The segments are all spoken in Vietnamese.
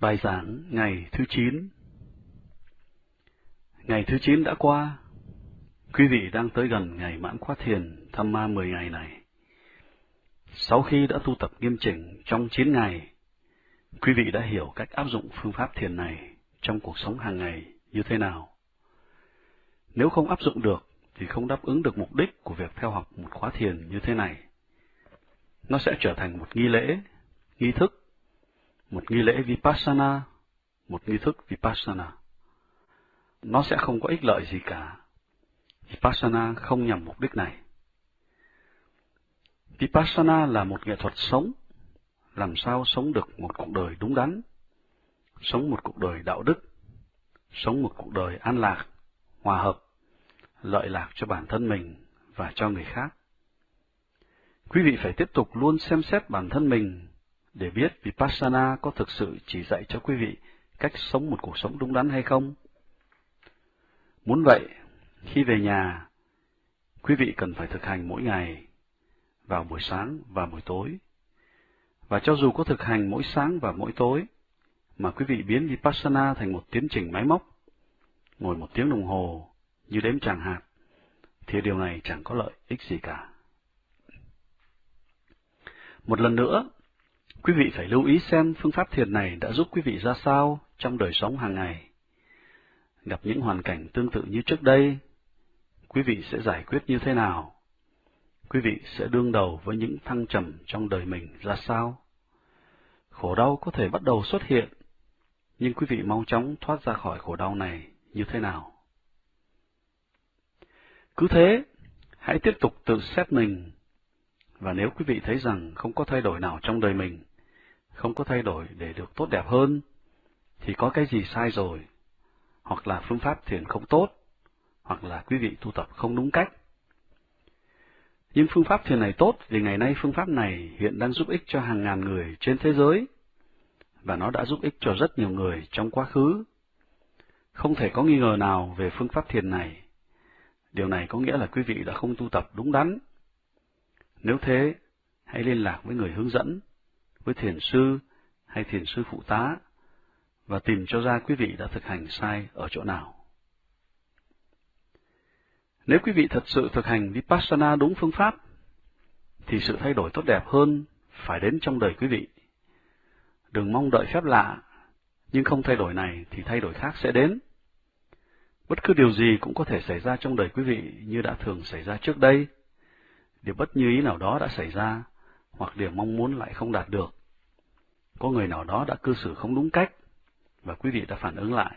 Bài giảng ngày thứ 9 Ngày thứ 9 đã qua. Quý vị đang tới gần ngày mãn khóa thiền thăm ma 10 ngày này. Sau khi đã tu tập nghiêm chỉnh trong 9 ngày, quý vị đã hiểu cách áp dụng phương pháp thiền này trong cuộc sống hàng ngày như thế nào. Nếu không áp dụng được, thì không đáp ứng được mục đích của việc theo học một khóa thiền như thế này. Nó sẽ trở thành một nghi lễ, nghi thức một nghi lễ Vipassana, một nghi thức Vipassana. Nó sẽ không có ích lợi gì cả. Vipassana không nhằm mục đích này. Vipassana là một nghệ thuật sống, làm sao sống được một cuộc đời đúng đắn, sống một cuộc đời đạo đức, sống một cuộc đời an lạc, hòa hợp, lợi lạc cho bản thân mình và cho người khác. Quý vị phải tiếp tục luôn xem xét bản thân mình để biết Vipassana có thực sự chỉ dạy cho quý vị cách sống một cuộc sống đúng đắn hay không. Muốn vậy, khi về nhà, quý vị cần phải thực hành mỗi ngày, vào buổi sáng và buổi tối. Và cho dù có thực hành mỗi sáng và mỗi tối, mà quý vị biến Vipassana thành một tiến trình máy móc, ngồi một tiếng đồng hồ như đếm tràng hạt, thì điều này chẳng có lợi ích gì cả. Một lần nữa, Quý vị phải lưu ý xem phương pháp thiền này đã giúp quý vị ra sao trong đời sống hàng ngày. Gặp những hoàn cảnh tương tự như trước đây, quý vị sẽ giải quyết như thế nào? Quý vị sẽ đương đầu với những thăng trầm trong đời mình ra sao? Khổ đau có thể bắt đầu xuất hiện, nhưng quý vị mau chóng thoát ra khỏi khổ đau này như thế nào? Cứ thế, hãy tiếp tục tự xét mình, và nếu quý vị thấy rằng không có thay đổi nào trong đời mình, không có thay đổi để được tốt đẹp hơn, thì có cái gì sai rồi, hoặc là phương pháp thiền không tốt, hoặc là quý vị tu tập không đúng cách. Nhưng phương pháp thiền này tốt vì ngày nay phương pháp này hiện đang giúp ích cho hàng ngàn người trên thế giới, và nó đã giúp ích cho rất nhiều người trong quá khứ. Không thể có nghi ngờ nào về phương pháp thiền này. Điều này có nghĩa là quý vị đã không tu tập đúng đắn. Nếu thế, hãy liên lạc với người hướng dẫn với thiền sư hay thiền sư phụ tá và tìm cho ra quý vị đã thực hành sai ở chỗ nào. Nếu quý vị thật sự thực hành Vipassana đúng phương pháp, thì sự thay đổi tốt đẹp hơn phải đến trong đời quý vị. Đừng mong đợi phép lạ, nhưng không thay đổi này thì thay đổi khác sẽ đến. Bất cứ điều gì cũng có thể xảy ra trong đời quý vị như đã thường xảy ra trước đây. Điều bất như ý nào đó đã xảy ra, hoặc điều mong muốn lại không đạt được. Có người nào đó đã cư xử không đúng cách, và quý vị đã phản ứng lại.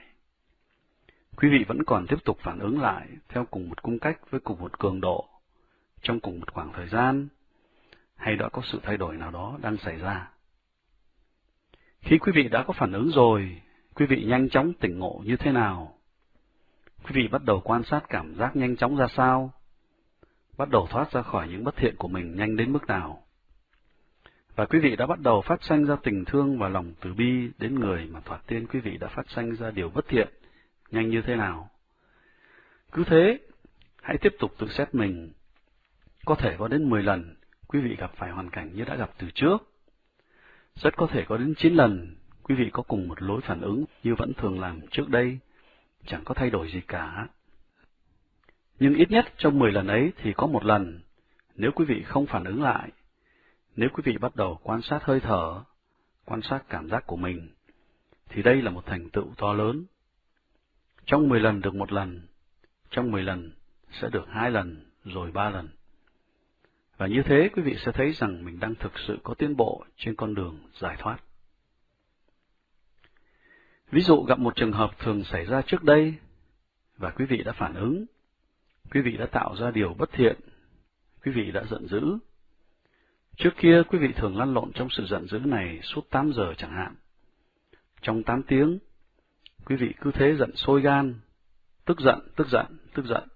Quý vị vẫn còn tiếp tục phản ứng lại theo cùng một cung cách với cùng một cường độ, trong cùng một khoảng thời gian, hay đã có sự thay đổi nào đó đang xảy ra. Khi quý vị đã có phản ứng rồi, quý vị nhanh chóng tỉnh ngộ như thế nào? Quý vị bắt đầu quan sát cảm giác nhanh chóng ra sao? Bắt đầu thoát ra khỏi những bất thiện của mình nhanh đến mức nào? Và quý vị đã bắt đầu phát sanh ra tình thương và lòng từ bi đến người mà thoạt tiên quý vị đã phát sanh ra điều bất thiện, nhanh như thế nào. Cứ thế, hãy tiếp tục tự xét mình. Có thể có đến 10 lần quý vị gặp phải hoàn cảnh như đã gặp từ trước. Rất có thể có đến 9 lần quý vị có cùng một lối phản ứng như vẫn thường làm trước đây, chẳng có thay đổi gì cả. Nhưng ít nhất trong 10 lần ấy thì có một lần, nếu quý vị không phản ứng lại, nếu quý vị bắt đầu quan sát hơi thở, quan sát cảm giác của mình, thì đây là một thành tựu to lớn. Trong 10 lần được một lần, trong 10 lần sẽ được hai lần, rồi ba lần. Và như thế quý vị sẽ thấy rằng mình đang thực sự có tiến bộ trên con đường giải thoát. Ví dụ gặp một trường hợp thường xảy ra trước đây, và quý vị đã phản ứng, quý vị đã tạo ra điều bất thiện, quý vị đã giận dữ, Trước kia quý vị thường lăn lộn trong sự giận dữ này suốt 8 giờ chẳng hạn. Trong 8 tiếng, quý vị cứ thế giận sôi gan, tức giận, tức giận, tức giận.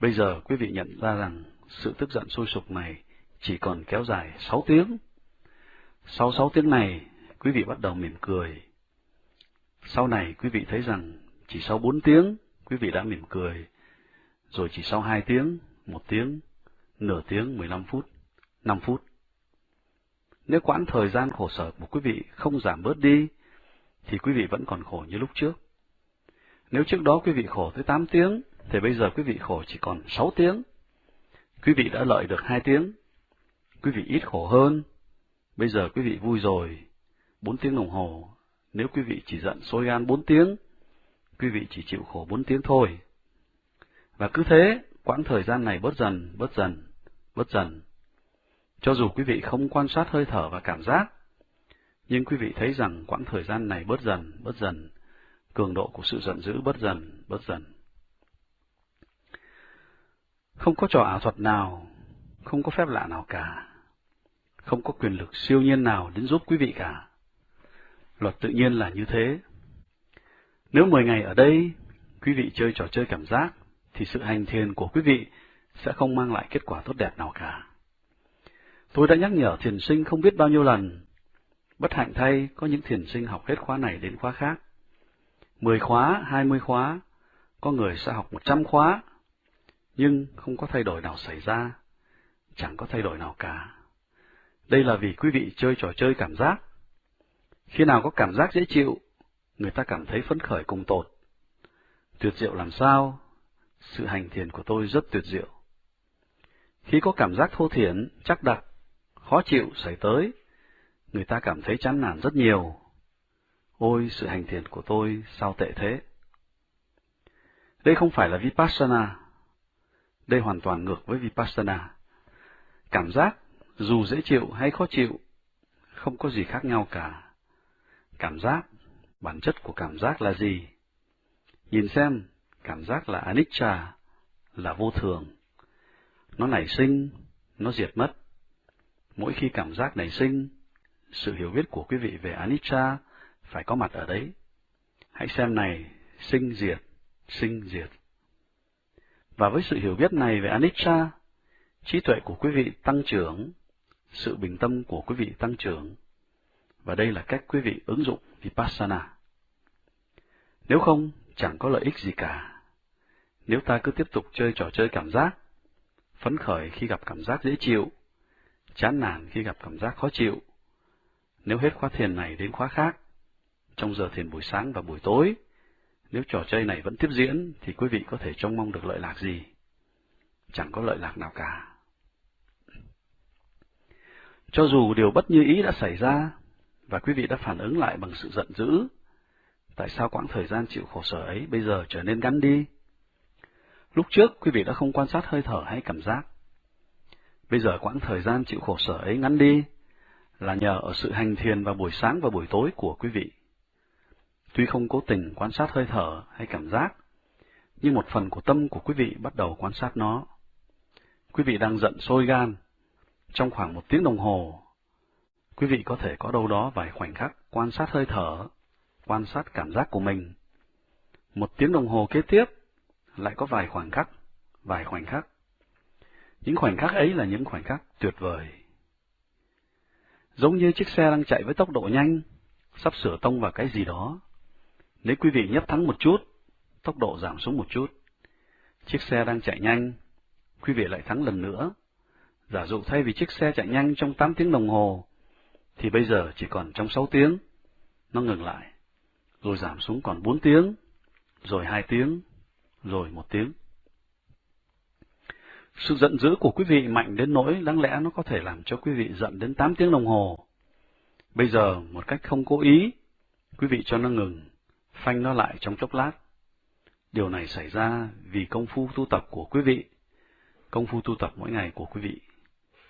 Bây giờ quý vị nhận ra rằng sự tức giận sôi sục này chỉ còn kéo dài 6 tiếng. Sau 6 tiếng này, quý vị bắt đầu mỉm cười. Sau này quý vị thấy rằng chỉ sau 4 tiếng, quý vị đã mỉm cười. Rồi chỉ sau 2 tiếng, 1 tiếng, nửa tiếng, 15 phút, 5 phút. Nếu quãng thời gian khổ sở của quý vị không giảm bớt đi, thì quý vị vẫn còn khổ như lúc trước. Nếu trước đó quý vị khổ tới 8 tiếng, thì bây giờ quý vị khổ chỉ còn 6 tiếng. Quý vị đã lợi được 2 tiếng. Quý vị ít khổ hơn. Bây giờ quý vị vui rồi. 4 tiếng đồng hồ. Nếu quý vị chỉ giận sôi gan 4 tiếng, quý vị chỉ chịu khổ 4 tiếng thôi. Và cứ thế, quãng thời gian này bớt dần, bớt dần, bớt dần. Cho dù quý vị không quan sát hơi thở và cảm giác, nhưng quý vị thấy rằng quãng thời gian này bớt dần, bớt dần, cường độ của sự giận dữ bớt dần, bớt dần. Không có trò ảo thuật nào, không có phép lạ nào cả, không có quyền lực siêu nhiên nào đến giúp quý vị cả. Luật tự nhiên là như thế. Nếu 10 ngày ở đây, quý vị chơi trò chơi cảm giác, thì sự hành thiền của quý vị sẽ không mang lại kết quả tốt đẹp nào cả. Tôi đã nhắc nhở thiền sinh không biết bao nhiêu lần. Bất hạnh thay, có những thiền sinh học hết khóa này đến khóa khác. Mười khóa, hai mươi khóa, có người sẽ học một trăm khóa, nhưng không có thay đổi nào xảy ra, chẳng có thay đổi nào cả. Đây là vì quý vị chơi trò chơi cảm giác. Khi nào có cảm giác dễ chịu, người ta cảm thấy phấn khởi cùng tột. Tuyệt diệu làm sao? Sự hành thiền của tôi rất tuyệt diệu. Khi có cảm giác thô thiển, chắc đặc, khó chịu xảy tới, người ta cảm thấy chán nản rất nhiều. Ôi, sự hành thiền của tôi sao tệ thế? Đây không phải là Vipassana. Đây hoàn toàn ngược với Vipassana. Cảm giác, dù dễ chịu hay khó chịu, không có gì khác nhau cả. Cảm giác, bản chất của cảm giác là gì? Nhìn xem, cảm giác là anicca, là vô thường. Nó nảy sinh, nó diệt mất. Mỗi khi cảm giác nảy sinh, sự hiểu biết của quý vị về anicca phải có mặt ở đấy. Hãy xem này, sinh diệt, sinh diệt. Và với sự hiểu biết này về anicca, trí tuệ của quý vị tăng trưởng, sự bình tâm của quý vị tăng trưởng, và đây là cách quý vị ứng dụng Vipassana. Nếu không, chẳng có lợi ích gì cả. Nếu ta cứ tiếp tục chơi trò chơi cảm giác, phấn khởi khi gặp cảm giác dễ chịu, chán nản khi gặp cảm giác khó chịu, nếu hết khóa thiền này đến khóa khác, trong giờ thiền buổi sáng và buổi tối, nếu trò chơi này vẫn tiếp diễn, thì quý vị có thể trông mong được lợi lạc gì? Chẳng có lợi lạc nào cả. Cho dù điều bất như ý đã xảy ra, và quý vị đã phản ứng lại bằng sự giận dữ, tại sao quãng thời gian chịu khổ sở ấy bây giờ trở nên ngắn đi? Lúc trước, quý vị đã không quan sát hơi thở hay cảm giác. Bây giờ quãng thời gian chịu khổ sở ấy ngắn đi, là nhờ ở sự hành thiền vào buổi sáng và buổi tối của quý vị. Tuy không cố tình quan sát hơi thở hay cảm giác, nhưng một phần của tâm của quý vị bắt đầu quan sát nó. Quý vị đang giận sôi gan. Trong khoảng một tiếng đồng hồ, quý vị có thể có đâu đó vài khoảnh khắc quan sát hơi thở, quan sát cảm giác của mình. Một tiếng đồng hồ kế tiếp, lại có vài khoảnh khắc, vài khoảnh khắc. Những khoảnh khắc ấy là những khoảnh khắc tuyệt vời. Giống như chiếc xe đang chạy với tốc độ nhanh, sắp sửa tông vào cái gì đó. Nếu quý vị nhấp thắng một chút, tốc độ giảm xuống một chút. Chiếc xe đang chạy nhanh, quý vị lại thắng lần nữa. Giả dụ thay vì chiếc xe chạy nhanh trong 8 tiếng đồng hồ, thì bây giờ chỉ còn trong 6 tiếng. Nó ngừng lại, rồi giảm xuống còn 4 tiếng, rồi 2 tiếng, rồi 1 tiếng. Sự giận dữ của quý vị mạnh đến nỗi đáng lẽ nó có thể làm cho quý vị giận đến 8 tiếng đồng hồ. Bây giờ, một cách không cố ý, quý vị cho nó ngừng, phanh nó lại trong chốc lát. Điều này xảy ra vì công phu tu tập của quý vị, công phu tu tập mỗi ngày của quý vị,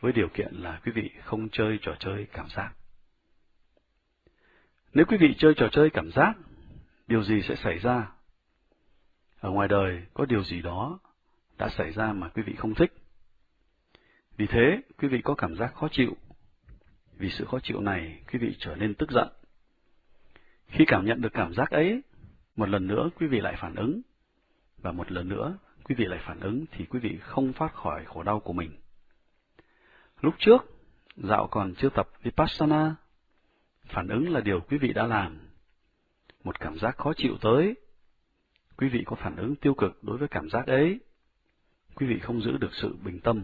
với điều kiện là quý vị không chơi trò chơi cảm giác. Nếu quý vị chơi trò chơi cảm giác, điều gì sẽ xảy ra? Ở ngoài đời có điều gì đó đã xảy ra mà quý vị không thích. Vì thế, quý vị có cảm giác khó chịu. Vì sự khó chịu này, quý vị trở nên tức giận. Khi cảm nhận được cảm giác ấy, một lần nữa quý vị lại phản ứng, và một lần nữa quý vị lại phản ứng thì quý vị không thoát khỏi khổ đau của mình. Lúc trước, dạo còn chưa tập Vipassana, phản ứng là điều quý vị đã làm. Một cảm giác khó chịu tới, quý vị có phản ứng tiêu cực đối với cảm giác ấy, quý vị không giữ được sự bình tâm.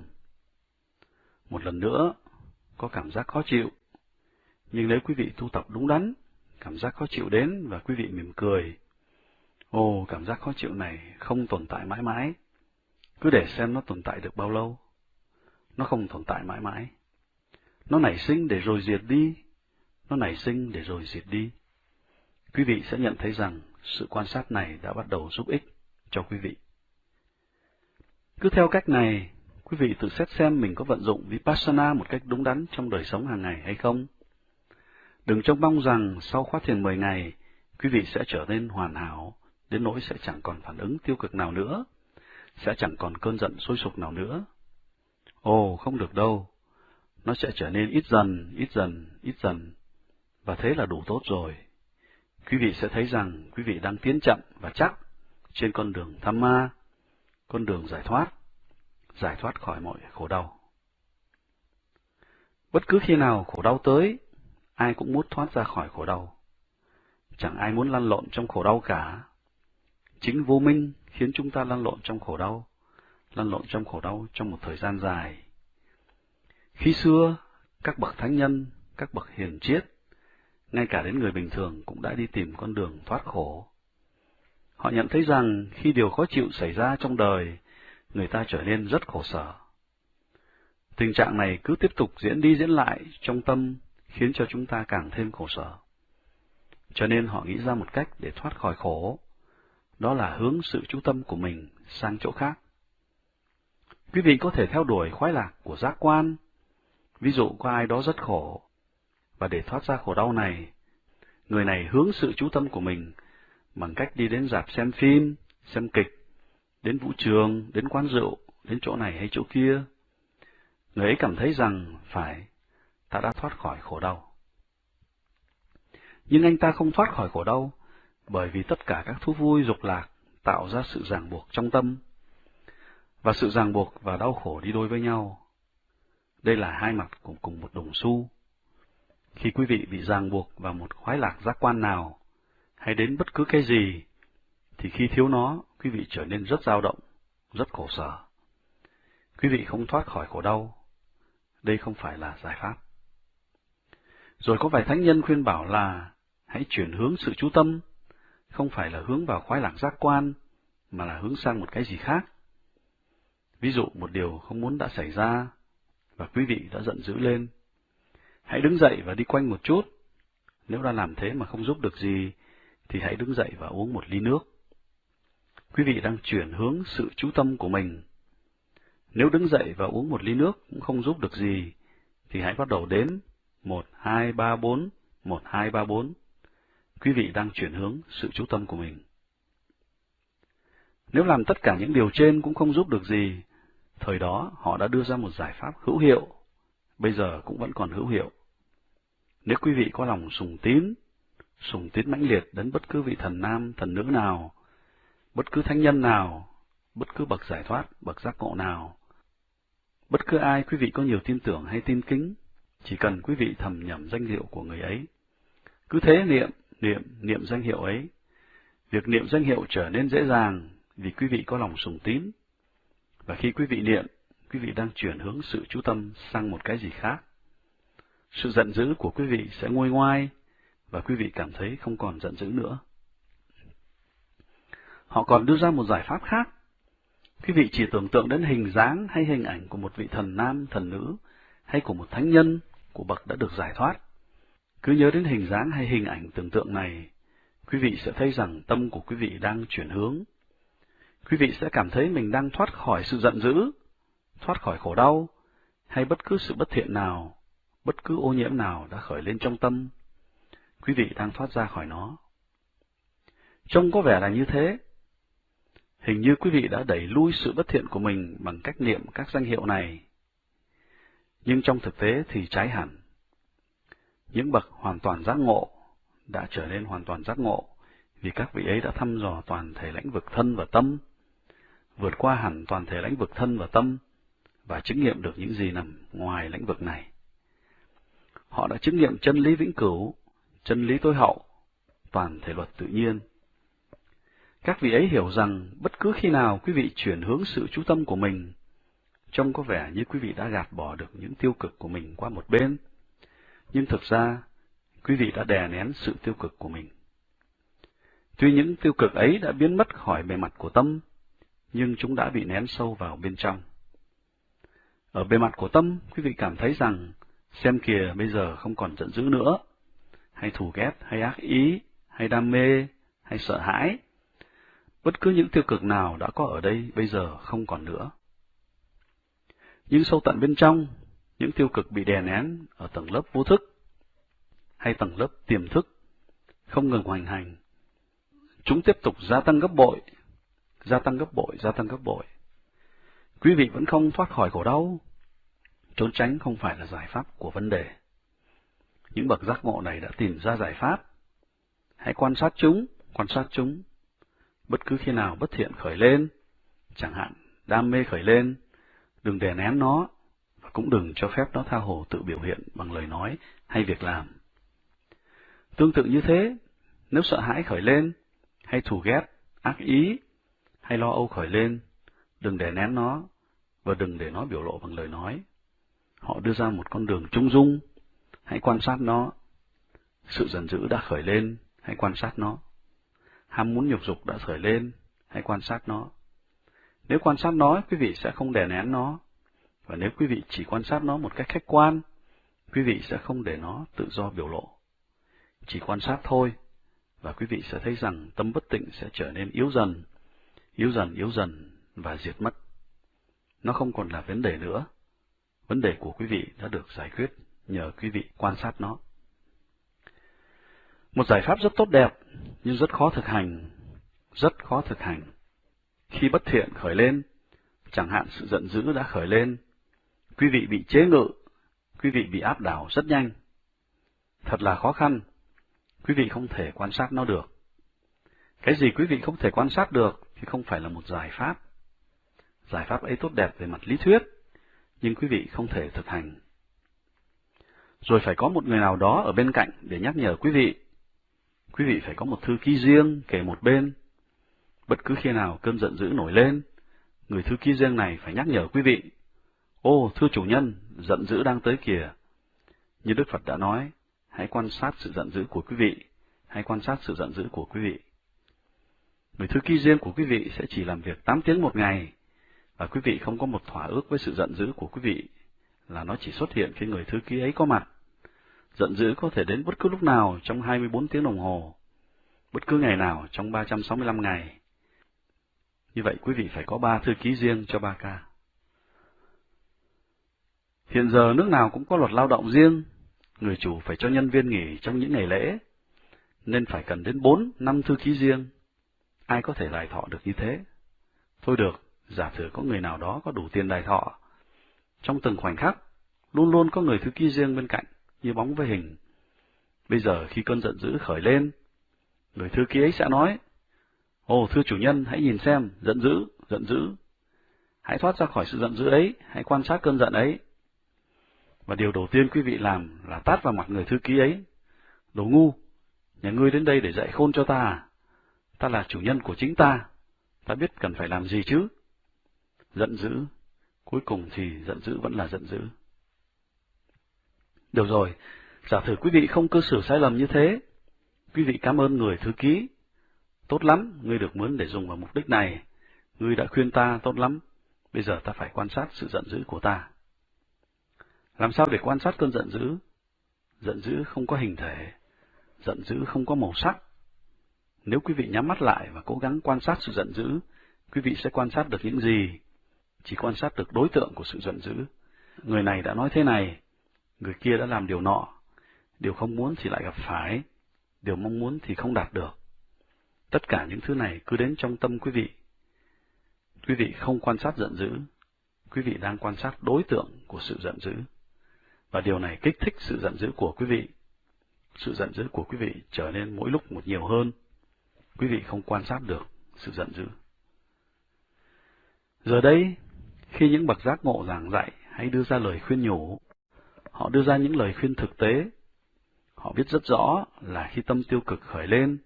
Một lần nữa, có cảm giác khó chịu, nhưng nếu quý vị tu tập đúng đắn, cảm giác khó chịu đến và quý vị mỉm cười. Ồ, cảm giác khó chịu này không tồn tại mãi mãi. Cứ để xem nó tồn tại được bao lâu. Nó không tồn tại mãi mãi. Nó nảy sinh để rồi diệt đi. Nó nảy sinh để rồi diệt đi. Quý vị sẽ nhận thấy rằng sự quan sát này đã bắt đầu giúp ích cho quý vị. Cứ theo cách này, quý vị tự xét xem mình có vận dụng Vipassana một cách đúng đắn trong đời sống hàng ngày hay không. Đừng trông mong rằng sau khóa thiền 10 ngày, quý vị sẽ trở nên hoàn hảo, đến nỗi sẽ chẳng còn phản ứng tiêu cực nào nữa, sẽ chẳng còn cơn giận sôi sục nào nữa. Ồ, không được đâu. Nó sẽ trở nên ít dần, ít dần, ít dần, và thế là đủ tốt rồi. Quý vị sẽ thấy rằng quý vị đang tiến chậm và chắc trên con đường tham ma, con đường giải thoát, giải thoát khỏi mọi khổ đau. Bất cứ khi nào khổ đau tới, ai cũng muốn thoát ra khỏi khổ đau. Chẳng ai muốn lăn lộn trong khổ đau cả. Chính vô minh khiến chúng ta lăn lộn trong khổ đau, lăn lộn trong khổ đau trong một thời gian dài. Khi xưa, các bậc thánh nhân, các bậc hiền triết, ngay cả đến người bình thường cũng đã đi tìm con đường thoát khổ. Họ nhận thấy rằng khi điều khó chịu xảy ra trong đời, người ta trở nên rất khổ sở. Tình trạng này cứ tiếp tục diễn đi diễn lại trong tâm, khiến cho chúng ta càng thêm khổ sở. Cho nên họ nghĩ ra một cách để thoát khỏi khổ, đó là hướng sự chú tâm của mình sang chỗ khác. Quý vị có thể theo đuổi khoái lạc của giác quan. Ví dụ có ai đó rất khổ, và để thoát ra khổ đau này, người này hướng sự chú tâm của mình bằng cách đi đến dạp xem phim, xem kịch, đến vũ trường, đến quán rượu, đến chỗ này hay chỗ kia. Người ấy cảm thấy rằng phải, ta đã thoát khỏi khổ đau. Nhưng anh ta không thoát khỏi khổ đau, bởi vì tất cả các thú vui dục lạc tạo ra sự ràng buộc trong tâm, và sự ràng buộc và đau khổ đi đôi với nhau. Đây là hai mặt của cùng một đồng xu. Khi quý vị bị ràng buộc vào một khoái lạc giác quan nào, hay đến bất cứ cái gì, thì khi thiếu nó, quý vị trở nên rất dao động, rất khổ sở. Quý vị không thoát khỏi khổ đau. Đây không phải là giải pháp. Rồi có vài thánh nhân khuyên bảo là hãy chuyển hướng sự chú tâm, không phải là hướng vào khoái lạc giác quan, mà là hướng sang một cái gì khác. Ví dụ một điều không muốn đã xảy ra, và quý vị đã giận dữ lên. Hãy đứng dậy và đi quanh một chút. Nếu đã làm thế mà không giúp được gì, thì hãy đứng dậy và uống một ly nước. Quý vị đang chuyển hướng sự chú tâm của mình. Nếu đứng dậy và uống một ly nước cũng không giúp được gì, thì hãy bắt đầu đếm một, hai, ba, bốn, một, hai, ba, bốn. Quý vị đang chuyển hướng sự chú tâm của mình. Nếu làm tất cả những điều trên cũng không giúp được gì, thời đó họ đã đưa ra một giải pháp hữu hiệu, bây giờ cũng vẫn còn hữu hiệu. Nếu quý vị có lòng sùng tín, sùng tín mãnh liệt đến bất cứ vị thần nam, thần nữ nào, bất cứ thánh nhân nào, bất cứ bậc giải thoát, bậc giác ngộ nào, bất cứ ai quý vị có nhiều tin tưởng hay tin kính, chỉ cần quý vị thầm nhầm danh hiệu của người ấy. Cứ thế niệm, niệm, niệm danh hiệu ấy. Việc niệm danh hiệu trở nên dễ dàng vì quý vị có lòng sùng tín. Và khi quý vị niệm, quý vị đang chuyển hướng sự chú tâm sang một cái gì khác. Sự giận dữ của quý vị sẽ nguôi ngoai, và quý vị cảm thấy không còn giận dữ nữa. Họ còn đưa ra một giải pháp khác. Quý vị chỉ tưởng tượng đến hình dáng hay hình ảnh của một vị thần nam, thần nữ, hay của một thánh nhân, của bậc đã được giải thoát. Cứ nhớ đến hình dáng hay hình ảnh tưởng tượng này, quý vị sẽ thấy rằng tâm của quý vị đang chuyển hướng. Quý vị sẽ cảm thấy mình đang thoát khỏi sự giận dữ, thoát khỏi khổ đau, hay bất cứ sự bất thiện nào, bất cứ ô nhiễm nào đã khởi lên trong tâm. Quý vị đang thoát ra khỏi nó. Trông có vẻ là như thế. Hình như quý vị đã đẩy lui sự bất thiện của mình bằng cách niệm các danh hiệu này. Nhưng trong thực tế thì trái hẳn. Những bậc hoàn toàn giác ngộ đã trở nên hoàn toàn giác ngộ vì các vị ấy đã thăm dò toàn thể lãnh vực thân và tâm, vượt qua hẳn toàn thể lãnh vực thân và tâm và chứng nghiệm được những gì nằm ngoài lãnh vực này. Họ đã chứng nghiệm chân lý vĩnh cửu, chân lý tối hậu, toàn thể luật tự nhiên. Các vị ấy hiểu rằng bất cứ khi nào quý vị chuyển hướng sự chú tâm của mình, trông có vẻ như quý vị đã gạt bỏ được những tiêu cực của mình qua một bên. Nhưng thực ra, quý vị đã đè nén sự tiêu cực của mình. Tuy những tiêu cực ấy đã biến mất khỏi bề mặt của tâm, nhưng chúng đã bị nén sâu vào bên trong. Ở bề mặt của tâm, quý vị cảm thấy rằng, xem kìa bây giờ không còn giận dữ nữa, hay thù ghét, hay ác ý, hay đam mê, hay sợ hãi. Bất cứ những tiêu cực nào đã có ở đây bây giờ không còn nữa. Nhưng sâu tận bên trong, những tiêu cực bị đè nén ở tầng lớp vô thức, hay tầng lớp tiềm thức, không ngừng hoành hành. Chúng tiếp tục gia tăng gấp bội, gia tăng gấp bội, gia tăng gấp bội. Quý vị vẫn không thoát khỏi khổ đau. Trốn tránh không phải là giải pháp của vấn đề. Những bậc giác ngộ này đã tìm ra giải pháp. Hãy quan sát chúng, quan sát chúng. Bất cứ khi nào bất thiện khởi lên, chẳng hạn đam mê khởi lên, đừng đè nén nó, và cũng đừng cho phép nó tha hồ tự biểu hiện bằng lời nói hay việc làm. Tương tự như thế, nếu sợ hãi khởi lên, hay thù ghét, ác ý, hay lo âu khởi lên, đừng để nén nó, và đừng để nó biểu lộ bằng lời nói. Họ đưa ra một con đường trung dung, hãy quan sát nó. Sự giận dữ đã khởi lên, hãy quan sát nó. Ham muốn nhục dục đã khởi lên, hãy quan sát nó. Nếu quan sát nó, quý vị sẽ không đè nén nó. Và nếu quý vị chỉ quan sát nó một cách khách quan, quý vị sẽ không để nó tự do biểu lộ. Chỉ quan sát thôi, và quý vị sẽ thấy rằng tâm bất tịnh sẽ trở nên yếu dần, yếu dần, yếu dần và diệt mất. Nó không còn là vấn đề nữa. Vấn đề của quý vị đã được giải quyết nhờ quý vị quan sát nó. Một giải pháp rất tốt đẹp, nhưng rất khó thực hành, rất khó thực hành. Khi bất thiện khởi lên, chẳng hạn sự giận dữ đã khởi lên, quý vị bị chế ngự, quý vị bị áp đảo rất nhanh. Thật là khó khăn, quý vị không thể quan sát nó được. Cái gì quý vị không thể quan sát được thì không phải là một giải pháp. Giải pháp ấy tốt đẹp về mặt lý thuyết, nhưng quý vị không thể thực hành. Rồi phải có một người nào đó ở bên cạnh để nhắc nhở quý vị. Quý vị phải có một thư ký riêng kể một bên. Bất cứ khi nào cơn giận dữ nổi lên, người thư ký riêng này phải nhắc nhở quý vị. Ô, thưa chủ nhân, giận dữ đang tới kìa. Như Đức Phật đã nói, hãy quan sát sự giận dữ của quý vị, hãy quan sát sự giận dữ của quý vị. Người thư ký riêng của quý vị sẽ chỉ làm việc 8 tiếng một ngày, và quý vị không có một thỏa ước với sự giận dữ của quý vị, là nó chỉ xuất hiện khi người thư ký ấy có mặt. Giận dữ có thể đến bất cứ lúc nào trong 24 tiếng đồng hồ, bất cứ ngày nào trong 365 ngày. Như vậy quý vị phải có ba thư ký riêng cho ba ca. Hiện giờ nước nào cũng có luật lao động riêng, người chủ phải cho nhân viên nghỉ trong những ngày lễ, nên phải cần đến bốn năm thư ký riêng. Ai có thể lại thọ được như thế? Thôi được, giả sử có người nào đó có đủ tiền đài thọ. Trong từng khoảnh khắc, luôn luôn có người thư ký riêng bên cạnh, như bóng với hình. Bây giờ khi cơn giận dữ khởi lên, người thư ký ấy sẽ nói, Ồ, thưa chủ nhân, hãy nhìn xem, giận dữ, giận dữ. Hãy thoát ra khỏi sự giận dữ ấy, hãy quan sát cơn giận ấy. Và điều đầu tiên quý vị làm là tát vào mặt người thư ký ấy. Đồ ngu, nhà ngươi đến đây để dạy khôn cho ta à? Ta là chủ nhân của chính ta, ta biết cần phải làm gì chứ? Giận dữ, cuối cùng thì giận dữ vẫn là giận dữ. Được rồi, giả thử quý vị không cư xử sai lầm như thế. Quý vị cảm ơn người thư ký. Tốt lắm, ngươi được mướn để dùng vào mục đích này. Ngươi đã khuyên ta tốt lắm. Bây giờ ta phải quan sát sự giận dữ của ta. Làm sao để quan sát cơn giận dữ? Giận dữ không có hình thể, giận dữ không có màu sắc. Nếu quý vị nhắm mắt lại và cố gắng quan sát sự giận dữ, quý vị sẽ quan sát được những gì? Chỉ quan sát được đối tượng của sự giận dữ. Người này đã nói thế này, người kia đã làm điều nọ, điều không muốn thì lại gặp phải, điều mong muốn thì không đạt được. Tất cả những thứ này cứ đến trong tâm quý vị. Quý vị không quan sát giận dữ, quý vị đang quan sát đối tượng của sự giận dữ. Và điều này kích thích sự giận dữ của quý vị. Sự giận dữ của quý vị trở nên mỗi lúc một nhiều hơn. Quý vị không quan sát được sự giận dữ. Giờ đây, khi những bậc giác ngộ giảng dạy hay đưa ra lời khuyên nhủ, họ đưa ra những lời khuyên thực tế. Họ biết rất rõ là khi tâm tiêu cực khởi lên,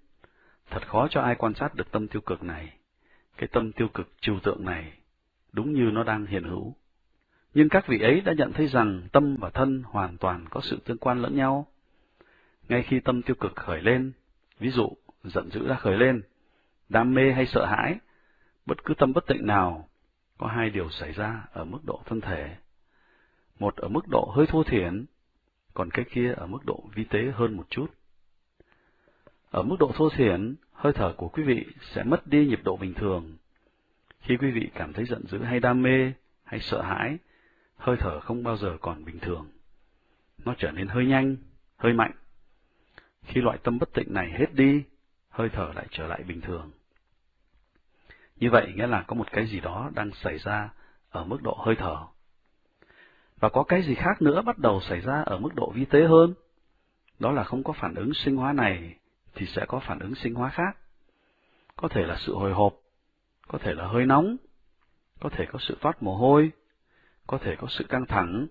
thật khó cho ai quan sát được tâm tiêu cực này. Cái tâm tiêu cực trừu tượng này, đúng như nó đang hiện hữu. Nhưng các vị ấy đã nhận thấy rằng tâm và thân hoàn toàn có sự tương quan lẫn nhau. ngay khi tâm tiêu cực khởi lên, ví dụ giận dữ đã khởi lên, đam mê hay sợ hãi, bất cứ tâm bất tịnh nào, có hai điều xảy ra ở mức độ thân thể. Một ở mức độ hơi thô thiển, còn cái kia ở mức độ vi tế hơn một chút. Ở mức độ thô thiển, hơi thở của quý vị sẽ mất đi nhịp độ bình thường. Khi quý vị cảm thấy giận dữ hay đam mê hay sợ hãi, hơi thở không bao giờ còn bình thường. Nó trở nên hơi nhanh, hơi mạnh. Khi loại tâm bất tịnh này hết đi, hơi thở lại trở lại bình thường. Như vậy nghĩa là có một cái gì đó đang xảy ra ở mức độ hơi thở. Và có cái gì khác nữa bắt đầu xảy ra ở mức độ vi tế hơn. Đó là không có phản ứng sinh hóa này thì sẽ có phản ứng sinh hóa khác. Có thể là sự hồi hộp, có thể là hơi nóng, có thể có sự toát mồ hôi, có thể có sự căng thẳng,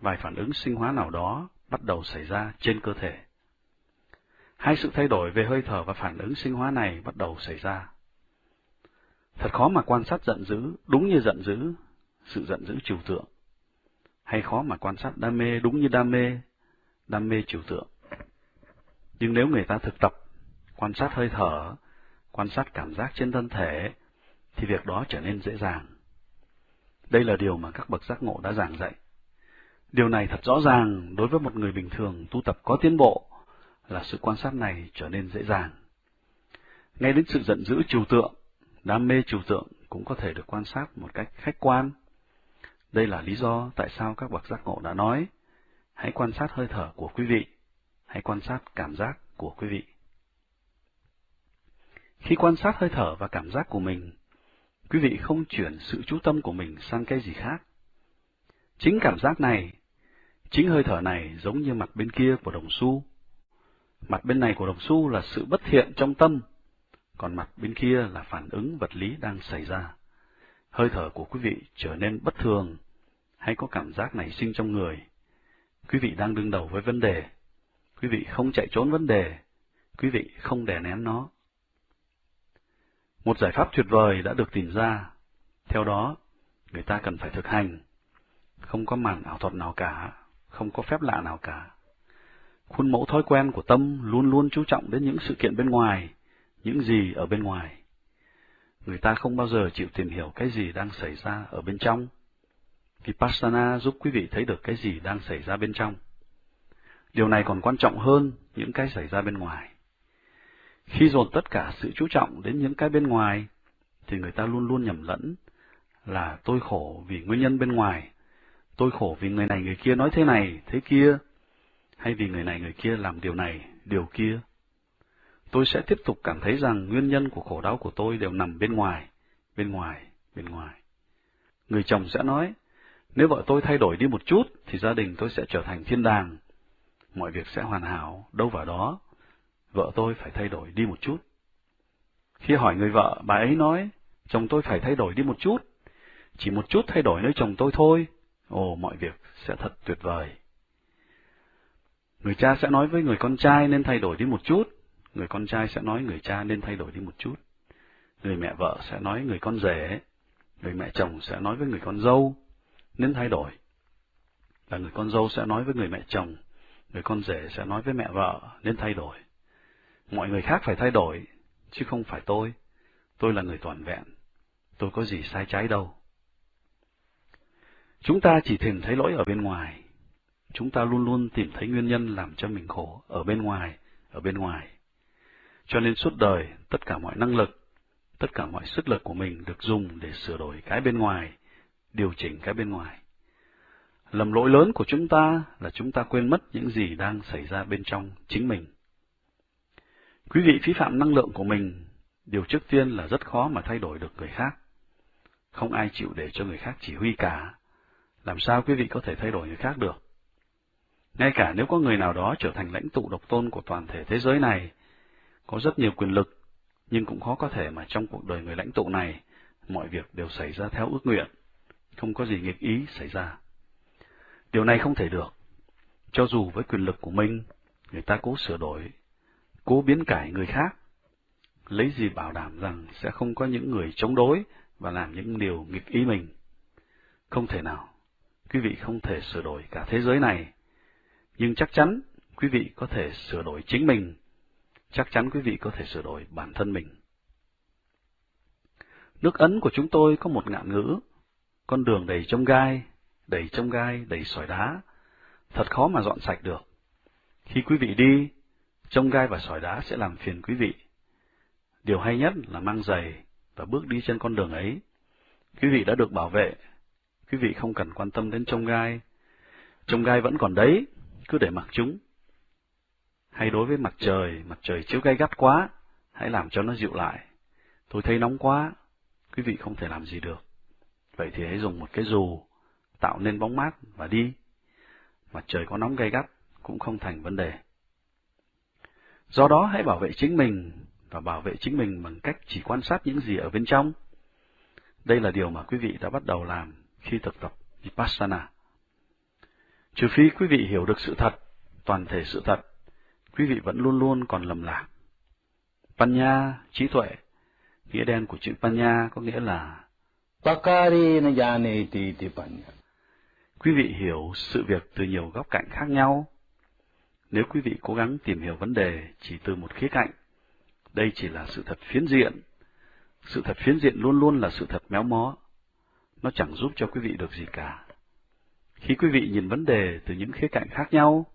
vài phản ứng sinh hóa nào đó bắt đầu xảy ra trên cơ thể. Hai sự thay đổi về hơi thở và phản ứng sinh hóa này bắt đầu xảy ra. Thật khó mà quan sát giận dữ đúng như giận dữ, sự giận dữ trừu tượng. Hay khó mà quan sát đam mê đúng như đam mê, đam mê trừu tượng. Nhưng nếu người ta thực tập, quan sát hơi thở, quan sát cảm giác trên thân thể, thì việc đó trở nên dễ dàng. Đây là điều mà các bậc giác ngộ đã giảng dạy. Điều này thật rõ ràng đối với một người bình thường tu tập có tiến bộ là sự quan sát này trở nên dễ dàng. Ngay đến sự giận dữ trừu tượng, đam mê trừu tượng cũng có thể được quan sát một cách khách quan. Đây là lý do tại sao các bậc giác ngộ đã nói, hãy quan sát hơi thở của quý vị, hãy quan sát cảm giác của quý vị. Khi quan sát hơi thở và cảm giác của mình, quý vị không chuyển sự chú tâm của mình sang cái gì khác. Chính cảm giác này, chính hơi thở này giống như mặt bên kia của đồng xu. Mặt bên này của đồng xu là sự bất thiện trong tâm, còn mặt bên kia là phản ứng vật lý đang xảy ra. Hơi thở của quý vị trở nên bất thường, hay có cảm giác nảy sinh trong người. Quý vị đang đương đầu với vấn đề. Quý vị không chạy trốn vấn đề. Quý vị không đè nén nó. Một giải pháp tuyệt vời đã được tìm ra. Theo đó, người ta cần phải thực hành. Không có màn ảo thuật nào cả, không có phép lạ nào cả. Khuôn mẫu thói quen của tâm luôn luôn chú trọng đến những sự kiện bên ngoài, những gì ở bên ngoài. Người ta không bao giờ chịu tìm hiểu cái gì đang xảy ra ở bên trong. Vipassana giúp quý vị thấy được cái gì đang xảy ra bên trong. Điều này còn quan trọng hơn những cái xảy ra bên ngoài. Khi dồn tất cả sự chú trọng đến những cái bên ngoài, thì người ta luôn luôn nhầm lẫn là tôi khổ vì nguyên nhân bên ngoài, tôi khổ vì người này người kia nói thế này, thế kia, hay vì người này người kia làm điều này, điều kia. Tôi sẽ tiếp tục cảm thấy rằng nguyên nhân của khổ đau của tôi đều nằm bên ngoài, bên ngoài, bên ngoài. Người chồng sẽ nói, nếu vợ tôi thay đổi đi một chút, thì gia đình tôi sẽ trở thành thiên đàng. Mọi việc sẽ hoàn hảo, đâu vào đó. Vợ tôi phải thay đổi đi một chút. Khi hỏi người vợ, bà ấy nói, chồng tôi phải thay đổi đi một chút. Chỉ một chút thay đổi nơi chồng tôi thôi. Ồ, mọi việc sẽ thật tuyệt vời. Người cha sẽ nói với người con trai nên thay đổi đi một chút. Người con trai sẽ nói người cha nên thay đổi đi một chút. Người mẹ vợ sẽ nói người con rể. Người mẹ chồng sẽ nói với người con dâu nên thay đổi. Và người con dâu sẽ nói với người mẹ chồng, người con rể sẽ nói với mẹ vợ nên thay đổi. Mọi người khác phải thay đổi, chứ không phải tôi. Tôi là người toàn vẹn. Tôi có gì sai trái đâu. Chúng ta chỉ tìm thấy lỗi ở bên ngoài. Chúng ta luôn luôn tìm thấy nguyên nhân làm cho mình khổ ở bên ngoài, ở bên ngoài. Cho nên suốt đời, tất cả mọi năng lực, tất cả mọi sức lực của mình được dùng để sửa đổi cái bên ngoài, điều chỉnh cái bên ngoài. Lầm lỗi lớn của chúng ta là chúng ta quên mất những gì đang xảy ra bên trong chính mình. Quý vị phí phạm năng lượng của mình, điều trước tiên là rất khó mà thay đổi được người khác. Không ai chịu để cho người khác chỉ huy cả. Làm sao quý vị có thể thay đổi người khác được? Ngay cả nếu có người nào đó trở thành lãnh tụ độc tôn của toàn thể thế giới này, có rất nhiều quyền lực, nhưng cũng khó có thể mà trong cuộc đời người lãnh tụ này, mọi việc đều xảy ra theo ước nguyện không có gì nghịch ý xảy ra. Điều này không thể được. Cho dù với quyền lực của mình, người ta cố sửa đổi, cố biến cải người khác, lấy gì bảo đảm rằng sẽ không có những người chống đối và làm những điều nghịch ý mình. Không thể nào. Quý vị không thể sửa đổi cả thế giới này, nhưng chắc chắn quý vị có thể sửa đổi chính mình, chắc chắn quý vị có thể sửa đổi bản thân mình. Nước Ấn của chúng tôi có một ngạn ngữ, con đường đầy trông gai, đầy trông gai, đầy sỏi đá, thật khó mà dọn sạch được. Khi quý vị đi, trông gai và sỏi đá sẽ làm phiền quý vị. Điều hay nhất là mang giày và bước đi trên con đường ấy. Quý vị đã được bảo vệ, quý vị không cần quan tâm đến trông gai. Trông gai vẫn còn đấy, cứ để mặc chúng. Hay đối với mặt trời, mặt trời chiếu gay gắt quá, hãy làm cho nó dịu lại. Tôi thấy nóng quá, quý vị không thể làm gì được. Vậy thì hãy dùng một cái dù, tạo nên bóng mát và đi. Mặt trời có nóng gay gắt cũng không thành vấn đề. Do đó hãy bảo vệ chính mình và bảo vệ chính mình bằng cách chỉ quan sát những gì ở bên trong. Đây là điều mà quý vị đã bắt đầu làm khi thực tập Vipassana. Trừ phi quý vị hiểu được sự thật, toàn thể sự thật, quý vị vẫn luôn luôn còn lầm lạc. Panya, trí tuệ, nghĩa đen của chữ Panya có nghĩa là. Quý vị hiểu sự việc từ nhiều góc cạnh khác nhau. Nếu quý vị cố gắng tìm hiểu vấn đề chỉ từ một khía cạnh, đây chỉ là sự thật phiến diện. Sự thật phiến diện luôn luôn là sự thật méo mó. Nó chẳng giúp cho quý vị được gì cả. Khi quý vị nhìn vấn đề từ những khía cạnh khác nhau,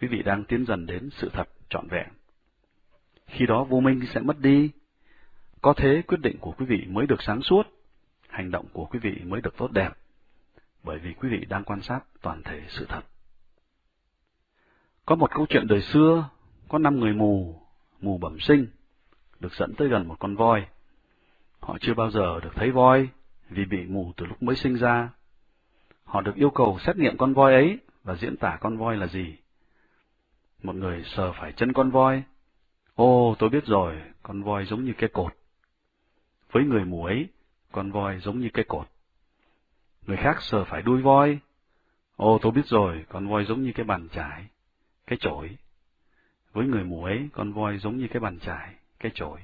quý vị đang tiến dần đến sự thật trọn vẹn. Khi đó vô minh sẽ mất đi. Có thế quyết định của quý vị mới được sáng suốt, hành động của quý vị mới được tốt đẹp, bởi vì quý vị đang quan sát toàn thể sự thật. Có một câu chuyện đời xưa, có năm người mù, mù bẩm sinh, được dẫn tới gần một con voi. Họ chưa bao giờ được thấy voi, vì bị mù từ lúc mới sinh ra. Họ được yêu cầu xét nghiệm con voi ấy và diễn tả con voi là gì. Một người sờ phải chân con voi. Ô, tôi biết rồi, con voi giống như cái cột. Với người mù ấy, con voi giống như cái cột. Người khác sờ phải đuôi voi. Ô, tôi biết rồi, con voi giống như cái bàn chải, cái chổi. Với người mù ấy, con voi giống như cái bàn chải, cái chổi.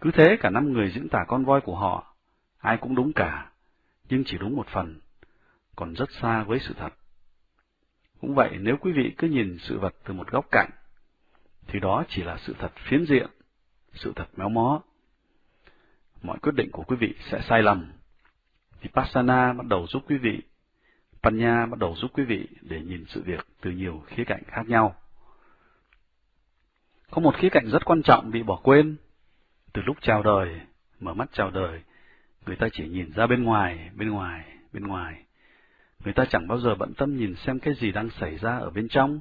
Cứ thế cả năm người diễn tả con voi của họ, ai cũng đúng cả, nhưng chỉ đúng một phần, còn rất xa với sự thật. Cũng vậy, nếu quý vị cứ nhìn sự vật từ một góc cạnh, thì đó chỉ là sự thật phiến diện, sự thật méo mó. Mọi quyết định của quý vị sẽ sai lầm. Vipassana bắt đầu giúp quý vị, Panya bắt đầu giúp quý vị để nhìn sự việc từ nhiều khía cạnh khác nhau. Có một khía cạnh rất quan trọng bị bỏ quên. Từ lúc chào đời, mở mắt chào đời, người ta chỉ nhìn ra bên ngoài, bên ngoài, bên ngoài. Người ta chẳng bao giờ bận tâm nhìn xem cái gì đang xảy ra ở bên trong.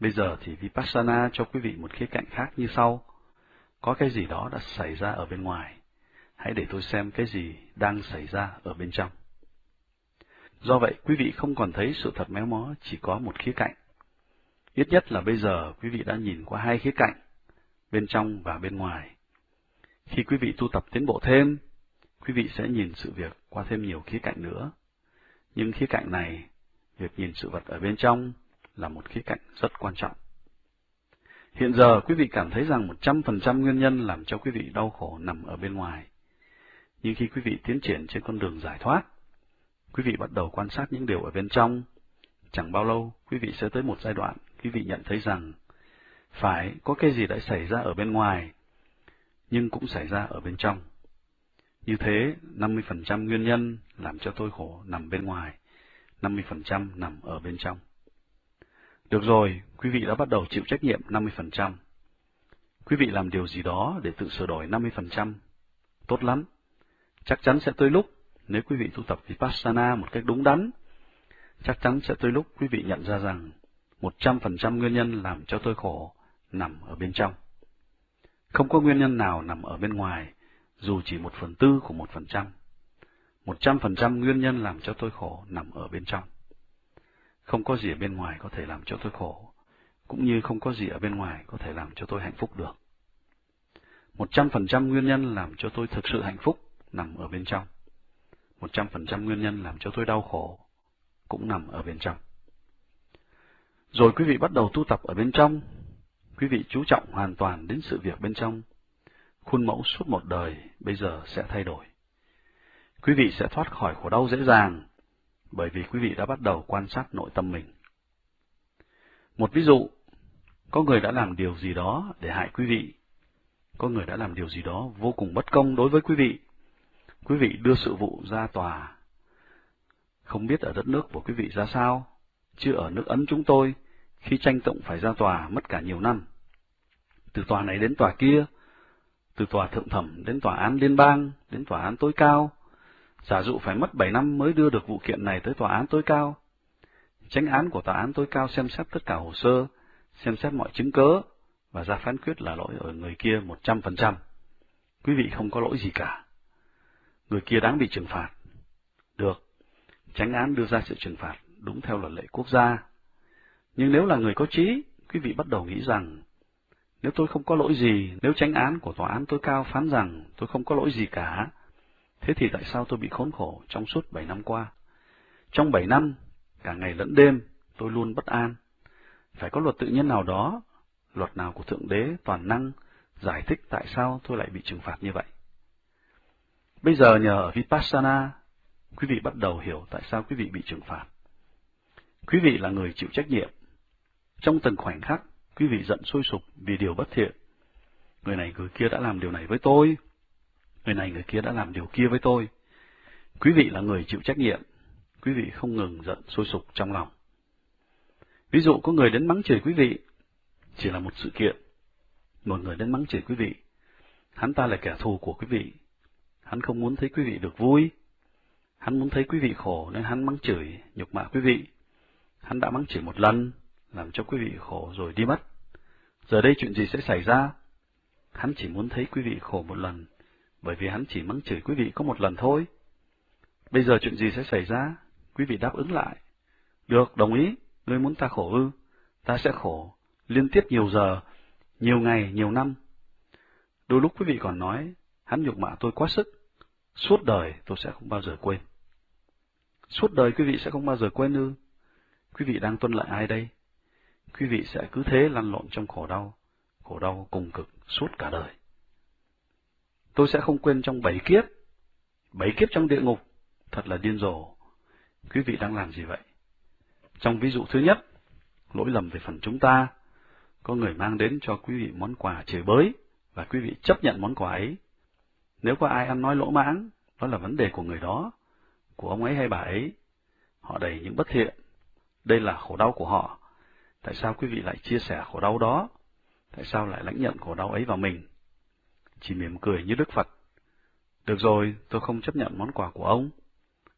Bây giờ thì Vipassana cho quý vị một khía cạnh khác như sau. Có cái gì đó đã xảy ra ở bên ngoài. Hãy để tôi xem cái gì đang xảy ra ở bên trong. Do vậy, quý vị không còn thấy sự thật méo mó chỉ có một khía cạnh. Ít nhất là bây giờ quý vị đã nhìn qua hai khía cạnh, bên trong và bên ngoài. Khi quý vị tu tập tiến bộ thêm, quý vị sẽ nhìn sự việc qua thêm nhiều khía cạnh nữa. Nhưng khía cạnh này, việc nhìn sự vật ở bên trong là một khía cạnh rất quan trọng. Hiện giờ quý vị cảm thấy rằng 100% nguyên nhân làm cho quý vị đau khổ nằm ở bên ngoài. Nhưng khi quý vị tiến triển trên con đường giải thoát, quý vị bắt đầu quan sát những điều ở bên trong. Chẳng bao lâu, quý vị sẽ tới một giai đoạn, quý vị nhận thấy rằng, phải có cái gì đã xảy ra ở bên ngoài, nhưng cũng xảy ra ở bên trong. Như thế, 50% nguyên nhân làm cho tôi khổ nằm bên ngoài, 50% nằm ở bên trong. Được rồi, quý vị đã bắt đầu chịu trách nhiệm 50%. Quý vị làm điều gì đó để tự sửa đổi 50%. Tốt lắm. Chắc chắn sẽ tới lúc, nếu quý vị tu tập Vipassana một cách đúng đắn, chắc chắn sẽ tới lúc quý vị nhận ra rằng 100% nguyên nhân làm cho tôi khổ nằm ở bên trong. Không có nguyên nhân nào nằm ở bên ngoài, dù chỉ một phần tư của một phần trăm. Một trăm phần trăm nguyên nhân làm cho tôi khổ nằm ở bên trong. Không có gì ở bên ngoài có thể làm cho tôi khổ, cũng như không có gì ở bên ngoài có thể làm cho tôi hạnh phúc được. Một trăm phần trăm nguyên nhân làm cho tôi thực sự hạnh phúc nằm ở bên trong. Một trăm phần trăm nguyên nhân làm cho tôi đau khổ cũng nằm ở bên trong. Rồi quý vị bắt đầu tu tập ở bên trong, quý vị chú trọng hoàn toàn đến sự việc bên trong. Khuôn mẫu suốt một đời bây giờ sẽ thay đổi. Quý vị sẽ thoát khỏi khổ đau dễ dàng, bởi vì quý vị đã bắt đầu quan sát nội tâm mình. Một ví dụ, có người đã làm điều gì đó để hại quý vị. Có người đã làm điều gì đó vô cùng bất công đối với quý vị. Quý vị đưa sự vụ ra tòa. Không biết ở đất nước của quý vị ra sao, chứ ở nước Ấn chúng tôi, khi tranh tụng phải ra tòa mất cả nhiều năm. Từ tòa này đến tòa kia, từ tòa thượng thẩm đến tòa án liên bang, đến tòa án tối cao. Giả dụ phải mất 7 năm mới đưa được vụ kiện này tới tòa án tối cao. Tránh án của tòa án tối cao xem xét tất cả hồ sơ, xem xét mọi chứng cớ, và ra phán quyết là lỗi ở người kia 100%. Quý vị không có lỗi gì cả. Người kia đáng bị trừng phạt. Được, tránh án đưa ra sự trừng phạt đúng theo luật lệ quốc gia. Nhưng nếu là người có trí, quý vị bắt đầu nghĩ rằng nếu tôi không có lỗi gì, nếu tranh án của tòa án tối cao phán rằng tôi không có lỗi gì cả, thế thì tại sao tôi bị khốn khổ trong suốt bảy năm qua? Trong bảy năm, cả ngày lẫn đêm, tôi luôn bất an. Phải có luật tự nhiên nào đó, luật nào của Thượng Đế toàn năng, giải thích tại sao tôi lại bị trừng phạt như vậy. Bây giờ nhờ ở Vipassana, quý vị bắt đầu hiểu tại sao quý vị bị trừng phạt. Quý vị là người chịu trách nhiệm. Trong từng khoảnh khắc, quý vị giận sôi sục vì điều bất thiện. Người này người kia đã làm điều này với tôi. Người này người kia đã làm điều kia với tôi. Quý vị là người chịu trách nhiệm. Quý vị không ngừng giận sôi sục trong lòng. Ví dụ có người đến mắng chửi quý vị, chỉ là một sự kiện. Một người đến mắng chửi quý vị, hắn ta là kẻ thù của quý vị. Hắn không muốn thấy quý vị được vui. Hắn muốn thấy quý vị khổ nên hắn mắng chửi, nhục mạ quý vị. Hắn đã mắng chửi một lần, làm cho quý vị khổ rồi đi mất. Giờ đây chuyện gì sẽ xảy ra? Hắn chỉ muốn thấy quý vị khổ một lần, bởi vì hắn chỉ mắng chửi quý vị có một lần thôi. Bây giờ chuyện gì sẽ xảy ra? Quý vị đáp ứng lại. Được, đồng ý, ngươi muốn ta khổ ư? Ta sẽ khổ, liên tiếp nhiều giờ, nhiều ngày, nhiều năm. Đôi lúc quý vị còn nói, hắn nhục mạ tôi quá sức, suốt đời tôi sẽ không bao giờ quên. Suốt đời quý vị sẽ không bao giờ quên ư? Quý vị đang tuân lại ai đây? Quý vị sẽ cứ thế lăn lộn trong khổ đau, khổ đau cùng cực suốt cả đời. Tôi sẽ không quên trong bảy kiếp, bảy kiếp trong địa ngục, thật là điên rồ. Quý vị đang làm gì vậy? Trong ví dụ thứ nhất, lỗi lầm về phần chúng ta, có người mang đến cho quý vị món quà chửi bới, và quý vị chấp nhận món quà ấy. Nếu có ai ăn nói lỗ mãng, đó là vấn đề của người đó, của ông ấy hay bà ấy. Họ đầy những bất thiện. Đây là khổ đau của họ, Tại sao quý vị lại chia sẻ khổ đau đó? Tại sao lại lãnh nhận khổ đau ấy vào mình? Chỉ mỉm cười như Đức Phật. Được rồi, tôi không chấp nhận món quà của ông.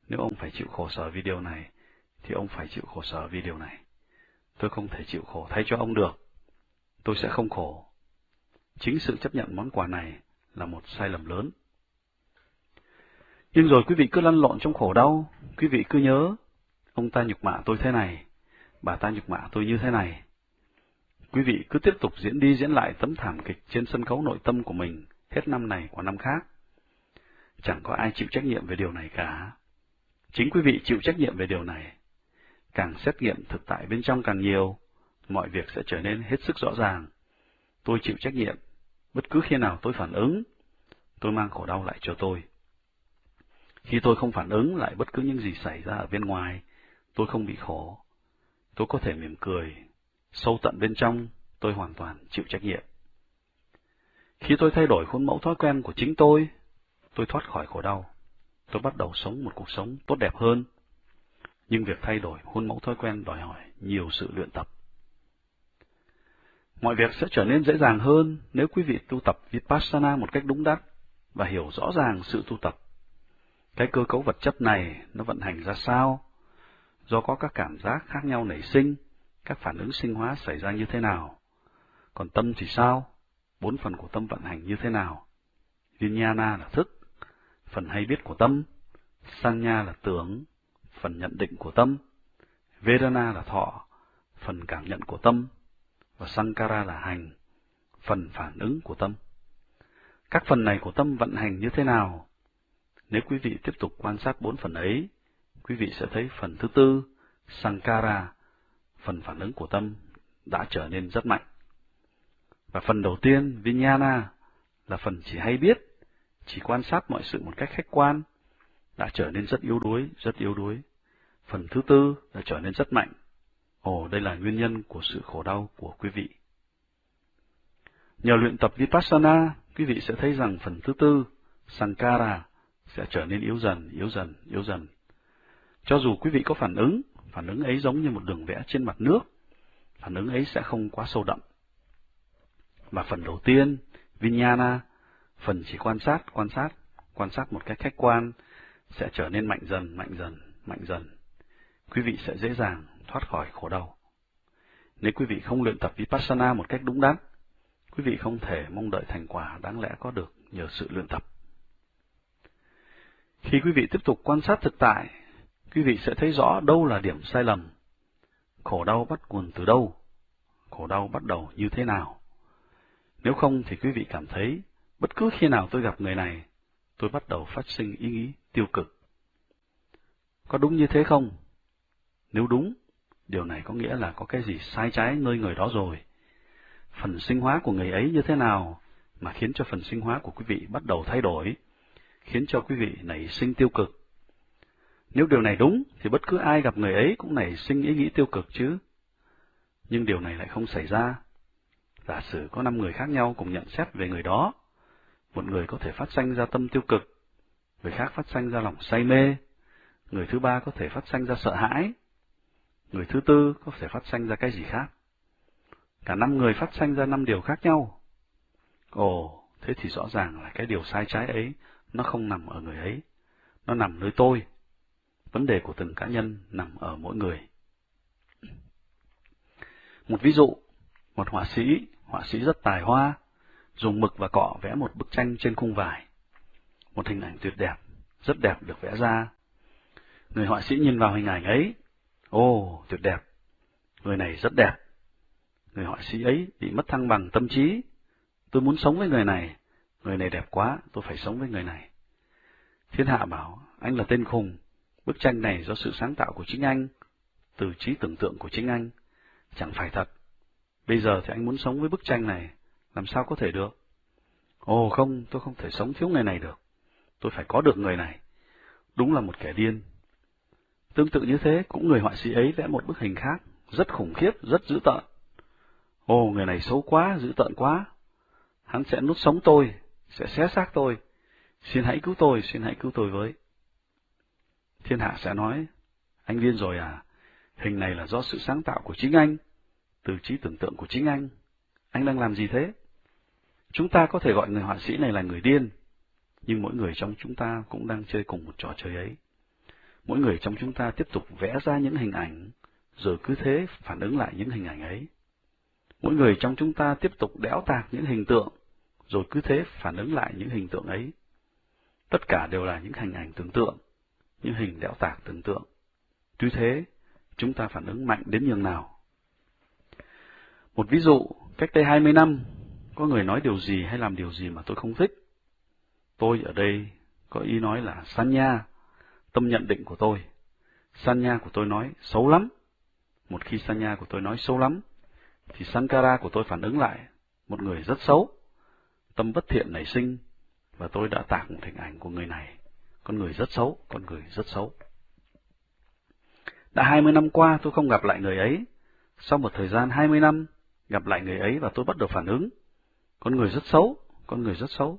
Nếu ông phải chịu khổ sở vì điều này, thì ông phải chịu khổ sở vì điều này. Tôi không thể chịu khổ thay cho ông được. Tôi sẽ không khổ. Chính sự chấp nhận món quà này là một sai lầm lớn. Nhưng rồi quý vị cứ lăn lộn trong khổ đau, quý vị cứ nhớ, ông ta nhục mạ tôi thế này, bà ta nhục mạ tôi như thế này. Quý vị cứ tiếp tục diễn đi diễn lại tấm thảm kịch trên sân khấu nội tâm của mình hết năm này qua năm khác. Chẳng có ai chịu trách nhiệm về điều này cả. Chính quý vị chịu trách nhiệm về điều này. Càng xét nghiệm thực tại bên trong càng nhiều, mọi việc sẽ trở nên hết sức rõ ràng. Tôi chịu trách nhiệm, bất cứ khi nào tôi phản ứng, tôi mang khổ đau lại cho tôi. Khi tôi không phản ứng lại bất cứ những gì xảy ra ở bên ngoài, tôi không bị khổ, tôi có thể mỉm cười. Sâu tận bên trong, tôi hoàn toàn chịu trách nhiệm. Khi tôi thay đổi khuôn mẫu thói quen của chính tôi, tôi thoát khỏi khổ đau. Tôi bắt đầu sống một cuộc sống tốt đẹp hơn. Nhưng việc thay đổi khuôn mẫu thói quen đòi hỏi nhiều sự luyện tập. Mọi việc sẽ trở nên dễ dàng hơn nếu quý vị tu tập Vipassana một cách đúng đắn và hiểu rõ ràng sự tu tập. Cái cơ cấu vật chất này nó vận hành ra sao do có các cảm giác khác nhau nảy sinh, các phản ứng sinh hóa xảy ra như thế nào. Còn tâm thì sao? Bốn phần của tâm vận hành như thế nào? Vinyana là thức, phần hay biết của tâm, Sanya là tưởng, phần nhận định của tâm, Vedana là thọ, phần cảm nhận của tâm, và Sankara là hành, phần phản ứng của tâm. Các phần này của tâm vận hành như thế nào? Nếu quý vị tiếp tục quan sát bốn phần ấy, quý vị sẽ thấy phần thứ tư, Sankara, phần phản ứng của tâm, đã trở nên rất mạnh. Và phần đầu tiên, Vinyana, là phần chỉ hay biết, chỉ quan sát mọi sự một cách khách quan, đã trở nên rất yếu đuối, rất yếu đuối. Phần thứ tư đã trở nên rất mạnh. Ồ, đây là nguyên nhân của sự khổ đau của quý vị. Nhờ luyện tập Vipassana, quý vị sẽ thấy rằng phần thứ tư, Sankara, sẽ trở nên yếu dần, yếu dần, yếu dần. Cho dù quý vị có phản ứng, phản ứng ấy giống như một đường vẽ trên mặt nước, phản ứng ấy sẽ không quá sâu đậm. Và phần đầu tiên, Vinyana, phần chỉ quan sát, quan sát, quan sát một cách khách quan, sẽ trở nên mạnh dần, mạnh dần, mạnh dần. Quý vị sẽ dễ dàng thoát khỏi khổ đau. Nếu quý vị không luyện tập Vipassana một cách đúng đắn, quý vị không thể mong đợi thành quả đáng lẽ có được nhờ sự luyện tập. Khi quý vị tiếp tục quan sát thực tại, quý vị sẽ thấy rõ đâu là điểm sai lầm. Khổ đau bắt nguồn từ đâu? Khổ đau bắt đầu như thế nào? Nếu không thì quý vị cảm thấy, bất cứ khi nào tôi gặp người này, tôi bắt đầu phát sinh ý nghĩ tiêu cực. Có đúng như thế không? Nếu đúng, điều này có nghĩa là có cái gì sai trái nơi người đó rồi. Phần sinh hóa của người ấy như thế nào mà khiến cho phần sinh hóa của quý vị bắt đầu thay đổi, khiến cho quý vị nảy sinh tiêu cực. Nếu điều này đúng, thì bất cứ ai gặp người ấy cũng nảy sinh ý nghĩ tiêu cực chứ. Nhưng điều này lại không xảy ra. Giả sử có năm người khác nhau cùng nhận xét về người đó. Một người có thể phát sanh ra tâm tiêu cực, người khác phát sanh ra lòng say mê, người thứ ba có thể phát sanh ra sợ hãi, người thứ tư có thể phát sanh ra cái gì khác. Cả năm người phát sanh ra năm điều khác nhau. Ồ, thế thì rõ ràng là cái điều sai trái ấy, nó không nằm ở người ấy, nó nằm nơi tôi. Vấn đề của từng cá nhân nằm ở mỗi người. Một ví dụ, một họa sĩ, họa sĩ rất tài hoa, dùng mực và cọ vẽ một bức tranh trên khung vải. Một hình ảnh tuyệt đẹp, rất đẹp được vẽ ra. Người họa sĩ nhìn vào hình ảnh ấy, ồ, tuyệt đẹp, người này rất đẹp. Người họa sĩ ấy bị mất thăng bằng tâm trí. Tôi muốn sống với người này, người này đẹp quá, tôi phải sống với người này. Thiên hạ bảo, anh là tên khùng, bức tranh này do sự sáng tạo của chính anh, từ trí tưởng tượng của chính anh, chẳng phải thật. Bây giờ thì anh muốn sống với bức tranh này, làm sao có thể được? Ồ không, tôi không thể sống thiếu người này được. Tôi phải có được người này. Đúng là một kẻ điên. Tương tự như thế, cũng người họa sĩ ấy vẽ một bức hình khác, rất khủng khiếp, rất dữ tợn. Ồ, người này xấu quá, dữ tợn quá. Hắn sẽ nút sống tôi, sẽ xé xác tôi. Xin hãy cứu tôi, xin hãy cứu tôi với. Thiên hạ sẽ nói, anh điên rồi à? Hình này là do sự sáng tạo của chính anh, từ trí tưởng tượng của chính anh. Anh đang làm gì thế? Chúng ta có thể gọi người họa sĩ này là người điên, nhưng mỗi người trong chúng ta cũng đang chơi cùng một trò chơi ấy. Mỗi người trong chúng ta tiếp tục vẽ ra những hình ảnh, rồi cứ thế phản ứng lại những hình ảnh ấy. Mỗi người trong chúng ta tiếp tục đẽo tạc những hình tượng, rồi cứ thế phản ứng lại những hình tượng ấy. Tất cả đều là những hình ảnh tưởng tượng, những hình đẽo tạc tưởng tượng. Tuy thế, chúng ta phản ứng mạnh đến nhường nào. Một ví dụ, cách đây 20 năm, có người nói điều gì hay làm điều gì mà tôi không thích. Tôi ở đây có ý nói là Sanya, tâm nhận định của tôi. Sanya của tôi nói xấu lắm. Một khi Sanya của tôi nói xấu lắm, thì Sankara của tôi phản ứng lại, một người rất xấu. Tâm bất thiện nảy sinh, và tôi đã tạc một hình ảnh của người này. Con người rất xấu, con người rất xấu. Đã 20 năm qua tôi không gặp lại người ấy. Sau một thời gian 20 năm, gặp lại người ấy và tôi bắt đầu phản ứng. Con người rất xấu, con người rất xấu.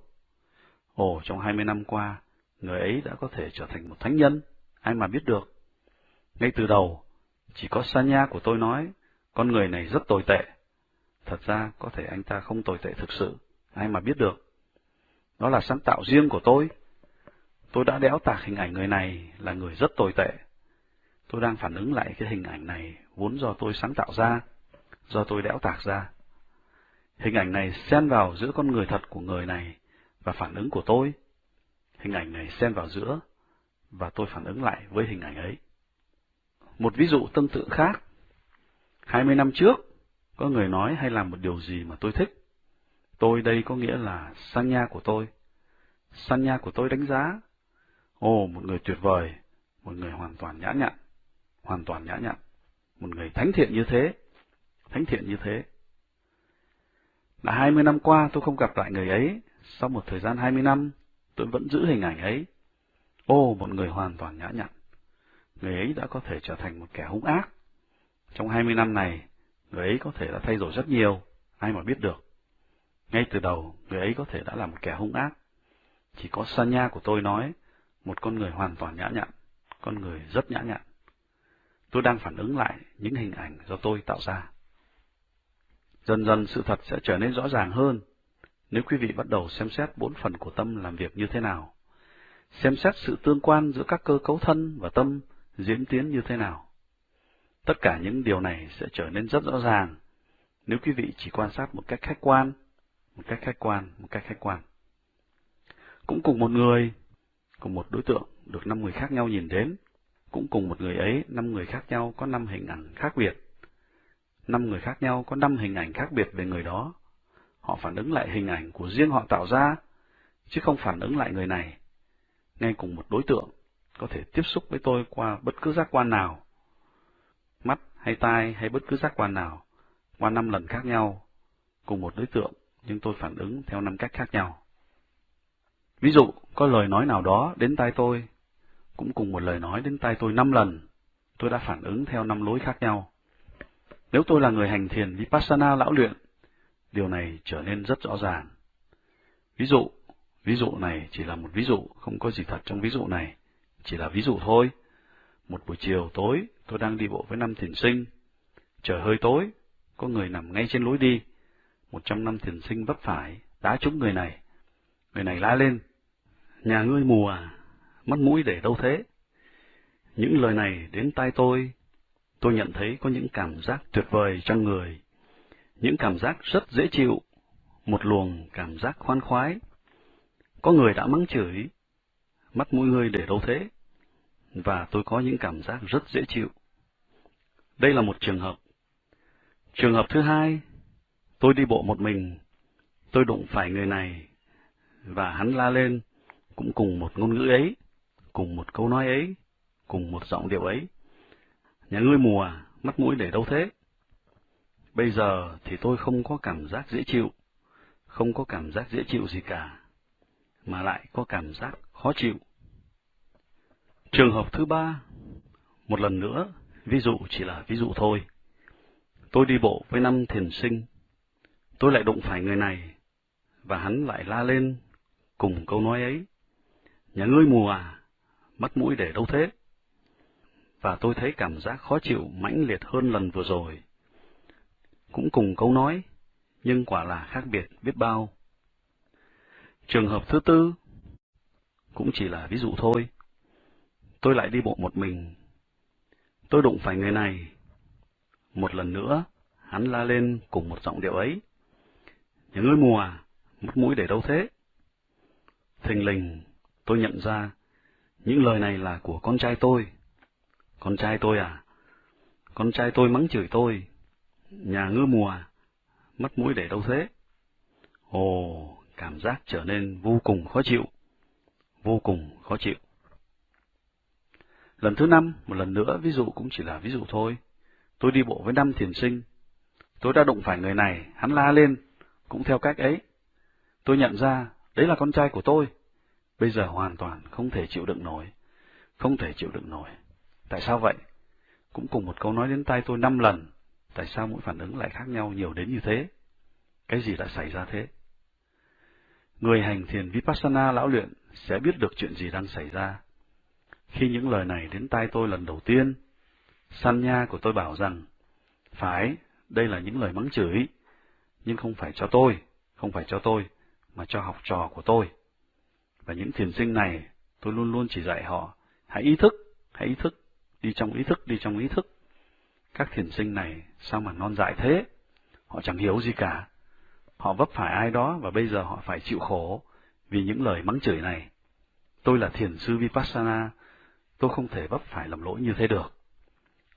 Ồ, trong 20 năm qua, người ấy đã có thể trở thành một thánh nhân, ai mà biết được. Ngay từ đầu, chỉ có Sanya của tôi nói, con người này rất tồi tệ. Thật ra, có thể anh ta không tồi tệ thực sự, ai mà biết được. Đó là sáng tạo riêng của tôi. Tôi đã đẽo tạc hình ảnh người này là người rất tồi tệ. Tôi đang phản ứng lại cái hình ảnh này vốn do tôi sáng tạo ra, do tôi đẽo tạc ra. Hình ảnh này xen vào giữa con người thật của người này và phản ứng của tôi. Hình ảnh này xen vào giữa và tôi phản ứng lại với hình ảnh ấy. Một ví dụ tương tự khác. 20 năm trước, có người nói hay làm một điều gì mà tôi thích. Tôi đây có nghĩa là sanya của tôi. Sanya của tôi đánh giá. Ồ, một người tuyệt vời, một người hoàn toàn nhã nhặn, hoàn toàn nhã nhặn, một người thánh thiện như thế, thánh thiện như thế. Đã 20 năm qua tôi không gặp lại người ấy, sau một thời gian 20 năm, tôi vẫn giữ hình ảnh ấy. Ô, một người hoàn toàn nhã nhặn. Người ấy đã có thể trở thành một kẻ hung ác. Trong 20 năm này, người ấy có thể đã thay đổi rất nhiều, ai mà biết được. Ngay từ đầu, người ấy có thể đã là một kẻ hung ác. Chỉ có Sanya của tôi nói, một con người hoàn toàn nhã nhặn, con người rất nhã nhặn. Tôi đang phản ứng lại những hình ảnh do tôi tạo ra. Dần dần sự thật sẽ trở nên rõ ràng hơn nếu quý vị bắt đầu xem xét bốn phần của tâm làm việc như thế nào. Xem xét sự tương quan giữa các cơ cấu thân và tâm diễn tiến như thế nào. Tất cả những điều này sẽ trở nên rất rõ ràng nếu quý vị chỉ quan sát một cách khách quan, một cách khách quan, một cách khách quan. Cũng cùng một người, cùng một đối tượng được năm người khác nhau nhìn đến, cũng cùng một người ấy, năm người khác nhau có năm hình ảnh khác biệt. Năm người khác nhau có năm hình ảnh khác biệt về người đó. Họ phản ứng lại hình ảnh của riêng họ tạo ra, chứ không phản ứng lại người này. Ngay cùng một đối tượng, có thể tiếp xúc với tôi qua bất cứ giác quan nào, mắt hay tai hay bất cứ giác quan nào, qua năm lần khác nhau, cùng một đối tượng, nhưng tôi phản ứng theo năm cách khác nhau. Ví dụ, có lời nói nào đó đến tai tôi, cũng cùng một lời nói đến tai tôi năm lần, tôi đã phản ứng theo năm lối khác nhau. Nếu tôi là người hành thiền Vipassana lão luyện, điều này trở nên rất rõ ràng. Ví dụ, ví dụ này chỉ là một ví dụ, không có gì thật trong ví dụ này, chỉ là ví dụ thôi. Một buổi chiều tối, tôi đang đi bộ với năm thiền sinh. Trời hơi tối, có người nằm ngay trên lối đi. Một trong năm thiền sinh vấp phải, đá trúng người này. Người này la lên, nhà ngươi mù à, mắt mũi để đâu thế? Những lời này đến tai tôi, tôi nhận thấy có những cảm giác tuyệt vời trong người, những cảm giác rất dễ chịu, một luồng cảm giác khoan khoái. Có người đã mắng chửi, mắt mũi ngươi để đâu thế? Và tôi có những cảm giác rất dễ chịu. Đây là một trường hợp. Trường hợp thứ hai, tôi đi bộ một mình, tôi đụng phải người này, và hắn la lên, cũng cùng một ngôn ngữ ấy, cùng một câu nói ấy, cùng một giọng điệu ấy. Nhà ngươi mùa, à, mắt mũi để đâu thế? Bây giờ thì tôi không có cảm giác dễ chịu, không có cảm giác dễ chịu gì cả, mà lại có cảm giác khó chịu. Trường hợp thứ ba, một lần nữa, ví dụ chỉ là ví dụ thôi. Tôi đi bộ với năm thiền sinh, tôi lại đụng phải người này, và hắn lại la lên cùng câu nói ấy. Nhà ngươi mùa à, mắt mũi để đâu thế? Và tôi thấy cảm giác khó chịu mãnh liệt hơn lần vừa rồi. Cũng cùng câu nói, nhưng quả là khác biệt biết bao. Trường hợp thứ tư, cũng chỉ là ví dụ thôi. Tôi lại đi bộ một mình. Tôi đụng phải người này. Một lần nữa, hắn la lên cùng một giọng điệu ấy. Nhà ngươi mùa à, mắt mũi để đâu thế? Thình lình, tôi nhận ra, những lời này là của con trai tôi. Con trai tôi à? Con trai tôi mắng chửi tôi. Nhà ngư mùa, à? mất mũi để đâu thế? Ồ, cảm giác trở nên vô cùng khó chịu. Vô cùng khó chịu. Lần thứ năm, một lần nữa, ví dụ cũng chỉ là ví dụ thôi. Tôi đi bộ với năm thiền sinh. Tôi đã đụng phải người này, hắn la lên, cũng theo cách ấy. Tôi nhận ra, đấy là con trai của tôi bây giờ hoàn toàn không thể chịu đựng nổi, không thể chịu đựng nổi. Tại sao vậy? Cũng cùng một câu nói đến tai tôi năm lần, tại sao mỗi phản ứng lại khác nhau nhiều đến như thế? Cái gì đã xảy ra thế? Người hành thiền Vipassana lão luyện sẽ biết được chuyện gì đang xảy ra. Khi những lời này đến tai tôi lần đầu tiên, Sanya của tôi bảo rằng, phải, đây là những lời mắng chửi, nhưng không phải cho tôi, không phải cho tôi, mà cho học trò của tôi. Và những thiền sinh này, tôi luôn luôn chỉ dạy họ, hãy ý thức, hãy ý thức, đi trong ý thức, đi trong ý thức. Các thiền sinh này sao mà non dại thế? Họ chẳng hiểu gì cả. Họ vấp phải ai đó và bây giờ họ phải chịu khổ vì những lời mắng chửi này. Tôi là thiền sư Vipassana, tôi không thể vấp phải lầm lỗi như thế được.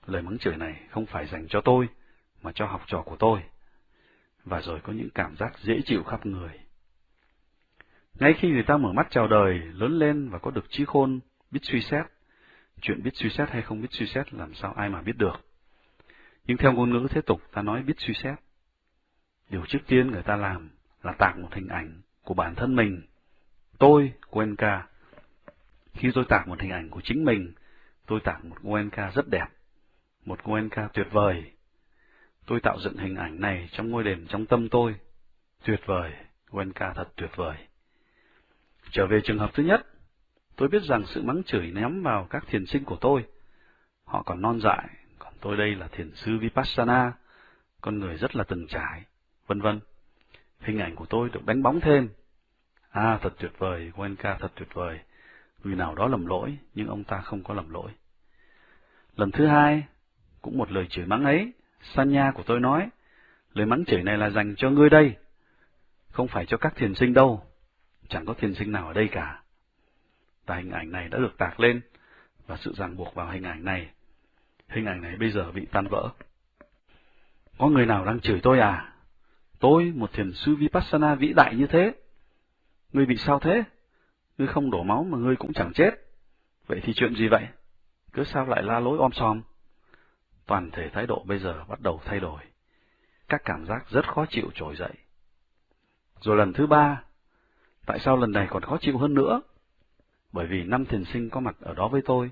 Lời mắng chửi này không phải dành cho tôi, mà cho học trò của tôi. Và rồi có những cảm giác dễ chịu khắp người. Ngay khi người ta mở mắt chào đời, lớn lên và có được trí khôn, biết suy xét, chuyện biết suy xét hay không biết suy xét làm sao ai mà biết được. Nhưng theo ngôn ngữ thế tục ta nói biết suy xét. Điều trước tiên người ta làm là tạc một hình ảnh của bản thân mình. Tôi, Cuenca. Khi tôi tạc một hình ảnh của chính mình, tôi tạc một Cuenca rất đẹp. một Goenka tuyệt vời. Tôi tạo dựng hình ảnh này trong ngôi đền trong tâm tôi. Tuyệt vời, Goenka thật tuyệt vời. Trở về trường hợp thứ nhất, tôi biết rằng sự mắng chửi ném vào các thiền sinh của tôi. Họ còn non dại, còn tôi đây là thiền sư Vipassana, con người rất là từng trải, vân vân. Hình ảnh của tôi được đánh bóng thêm. À, thật tuyệt vời, Wenka thật tuyệt vời. Người nào đó lầm lỗi, nhưng ông ta không có lầm lỗi. Lần thứ hai, cũng một lời chửi mắng ấy, Sanya của tôi nói, lời mắng chửi này là dành cho ngươi đây, không phải cho các thiền sinh đâu, chẳng có thiền sinh nào ở đây cả. Và hình ảnh này đã được tạc lên, và sự ràng buộc vào hình ảnh này. Hình ảnh này bây giờ bị tan vỡ. Có người nào đang chửi tôi à? Tôi, một thiền sư Vipassana vĩ đại như thế. Ngươi bị sao thế? Ngươi không đổ máu mà ngươi cũng chẳng chết. Vậy thì chuyện gì vậy? Cứ sao lại la lối om sòm? Toàn thể thái độ bây giờ bắt đầu thay đổi. Các cảm giác rất khó chịu trồi dậy. Rồi lần thứ ba, tại sao lần này còn khó chịu hơn nữa? Bởi vì năm thiền sinh có mặt ở đó với tôi,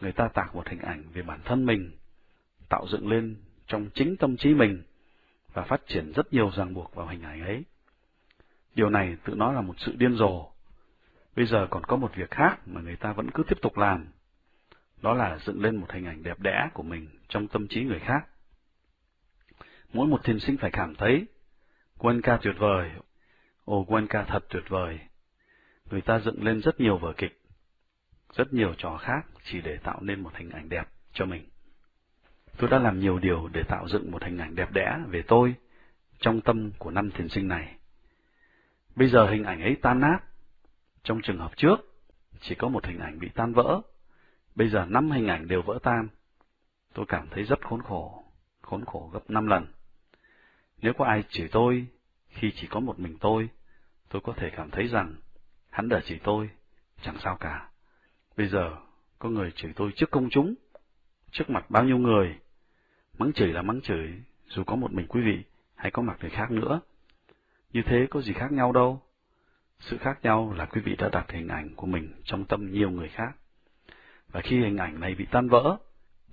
người ta tạc một hình ảnh về bản thân mình, tạo dựng lên trong chính tâm trí mình, và phát triển rất nhiều ràng buộc vào hình ảnh ấy. Điều này tự nó là một sự điên rồ. Bây giờ còn có một việc khác mà người ta vẫn cứ tiếp tục làm. Đó là dựng lên một hình ảnh đẹp đẽ của mình trong tâm trí người khác. Mỗi một thiền sinh phải cảm thấy, quân ca tuyệt vời, ồ Quan ca thật tuyệt vời. Người ta dựng lên rất nhiều vở kịch, rất nhiều trò khác chỉ để tạo nên một hình ảnh đẹp cho mình. Tôi đã làm nhiều điều để tạo dựng một hình ảnh đẹp đẽ về tôi trong tâm của năm thiền sinh này. Bây giờ hình ảnh ấy tan nát. Trong trường hợp trước, chỉ có một hình ảnh bị tan vỡ. Bây giờ năm hình ảnh đều vỡ tan. Tôi cảm thấy rất khốn khổ, khốn khổ gấp năm lần. Nếu có ai chỉ tôi, khi chỉ có một mình tôi, tôi có thể cảm thấy rằng hắn đã chỉ tôi, chẳng sao cả. Bây giờ, có người chửi tôi trước công chúng, trước mặt bao nhiêu người. Mắng chửi là mắng chửi, dù có một mình quý vị, hay có mặt người khác nữa. Như thế có gì khác nhau đâu. Sự khác nhau là quý vị đã đặt hình ảnh của mình trong tâm nhiều người khác. Và khi hình ảnh này bị tan vỡ,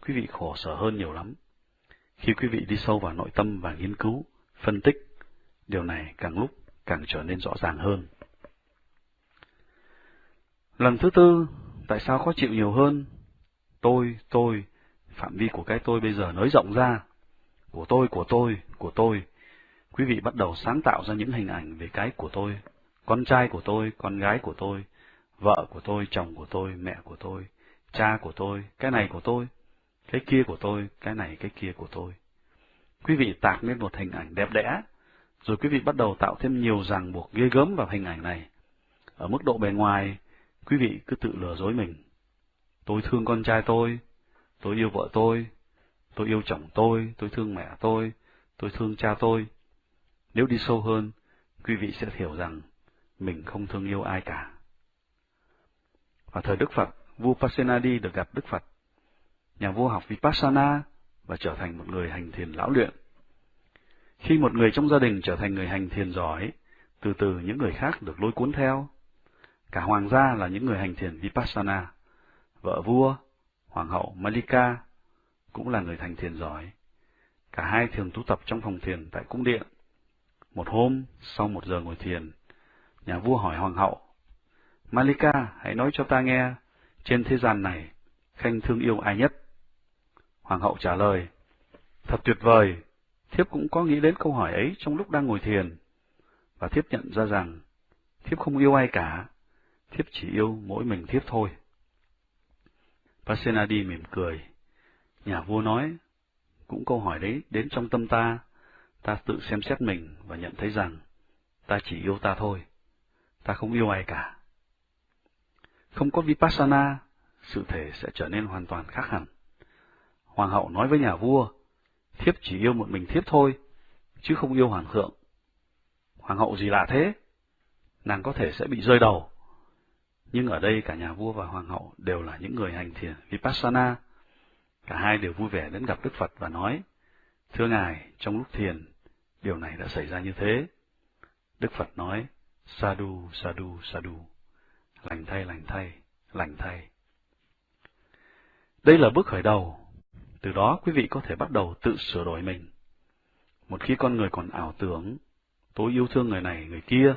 quý vị khổ sở hơn nhiều lắm. Khi quý vị đi sâu vào nội tâm và nghiên cứu, phân tích, điều này càng lúc càng trở nên rõ ràng hơn. Lần thứ tư, tại sao khó chịu nhiều hơn? Tôi, tôi, phạm vi của cái tôi bây giờ nới rộng ra. Của tôi, của tôi, của tôi. Quý vị bắt đầu sáng tạo ra những hình ảnh về cái của tôi. Con trai của tôi, con gái của tôi, vợ của tôi, chồng của tôi, mẹ của tôi, cha của tôi, cái này của tôi, cái kia của tôi, cái này cái kia của tôi. Quý vị tạc lên một hình ảnh đẹp đẽ, rồi quý vị bắt đầu tạo thêm nhiều ràng buộc ghê gớm vào hình ảnh này. Ở mức độ bề ngoài, quý vị cứ tự lừa dối mình. Tôi thương con trai tôi, tôi yêu vợ tôi, tôi yêu chồng tôi, tôi thương mẹ tôi, tôi thương cha tôi. Nếu đi sâu hơn, quý vị sẽ hiểu rằng mình không thương yêu ai cả. Vào thời Đức Phật, vua Pasenadi được gặp Đức Phật. Nhà vua học Vipassana và trở thành một người hành thiền lão luyện. Khi một người trong gia đình trở thành người hành thiền giỏi, từ từ những người khác được lôi cuốn theo. Cả hoàng gia là những người hành thiền Vipassana. Vợ vua, hoàng hậu Malika cũng là người hành thiền giỏi. Cả hai thường tu tập trong phòng thiền tại cung điện. Một hôm, sau một giờ ngồi thiền, nhà vua hỏi hoàng hậu, Malika, hãy nói cho ta nghe, trên thế gian này, Khanh thương yêu ai nhất? Hoàng hậu trả lời, thật tuyệt vời, thiếp cũng có nghĩ đến câu hỏi ấy trong lúc đang ngồi thiền, và thiếp nhận ra rằng, thiếp không yêu ai cả, thiếp chỉ yêu mỗi mình thiếp thôi. Pasenadi mỉm cười. Nhà vua nói, cũng câu hỏi đấy đến trong tâm ta, ta tự xem xét mình và nhận thấy rằng, ta chỉ yêu ta thôi, ta không yêu ai cả. Không có Vipassana, sự thể sẽ trở nên hoàn toàn khác hẳn. Hoàng hậu nói với nhà vua, thiếp chỉ yêu một mình thiếp thôi, chứ không yêu hoàng thượng. Hoàng hậu gì lạ thế? Nàng có thể sẽ bị rơi đầu. Nhưng ở đây cả nhà vua và hoàng hậu đều là những người hành thiền Vipassana. Cả hai đều vui vẻ đến gặp Đức Phật và nói, Thưa Ngài, trong lúc thiền, điều này đã xảy ra như thế. Đức Phật nói, Sadhu, Sadhu, Sadhu, lành thay, lành thay, lành thay. Đây là bước khởi đầu. Từ đó quý vị có thể bắt đầu tự sửa đổi mình. Một khi con người còn ảo tưởng, tôi yêu thương người này, người kia,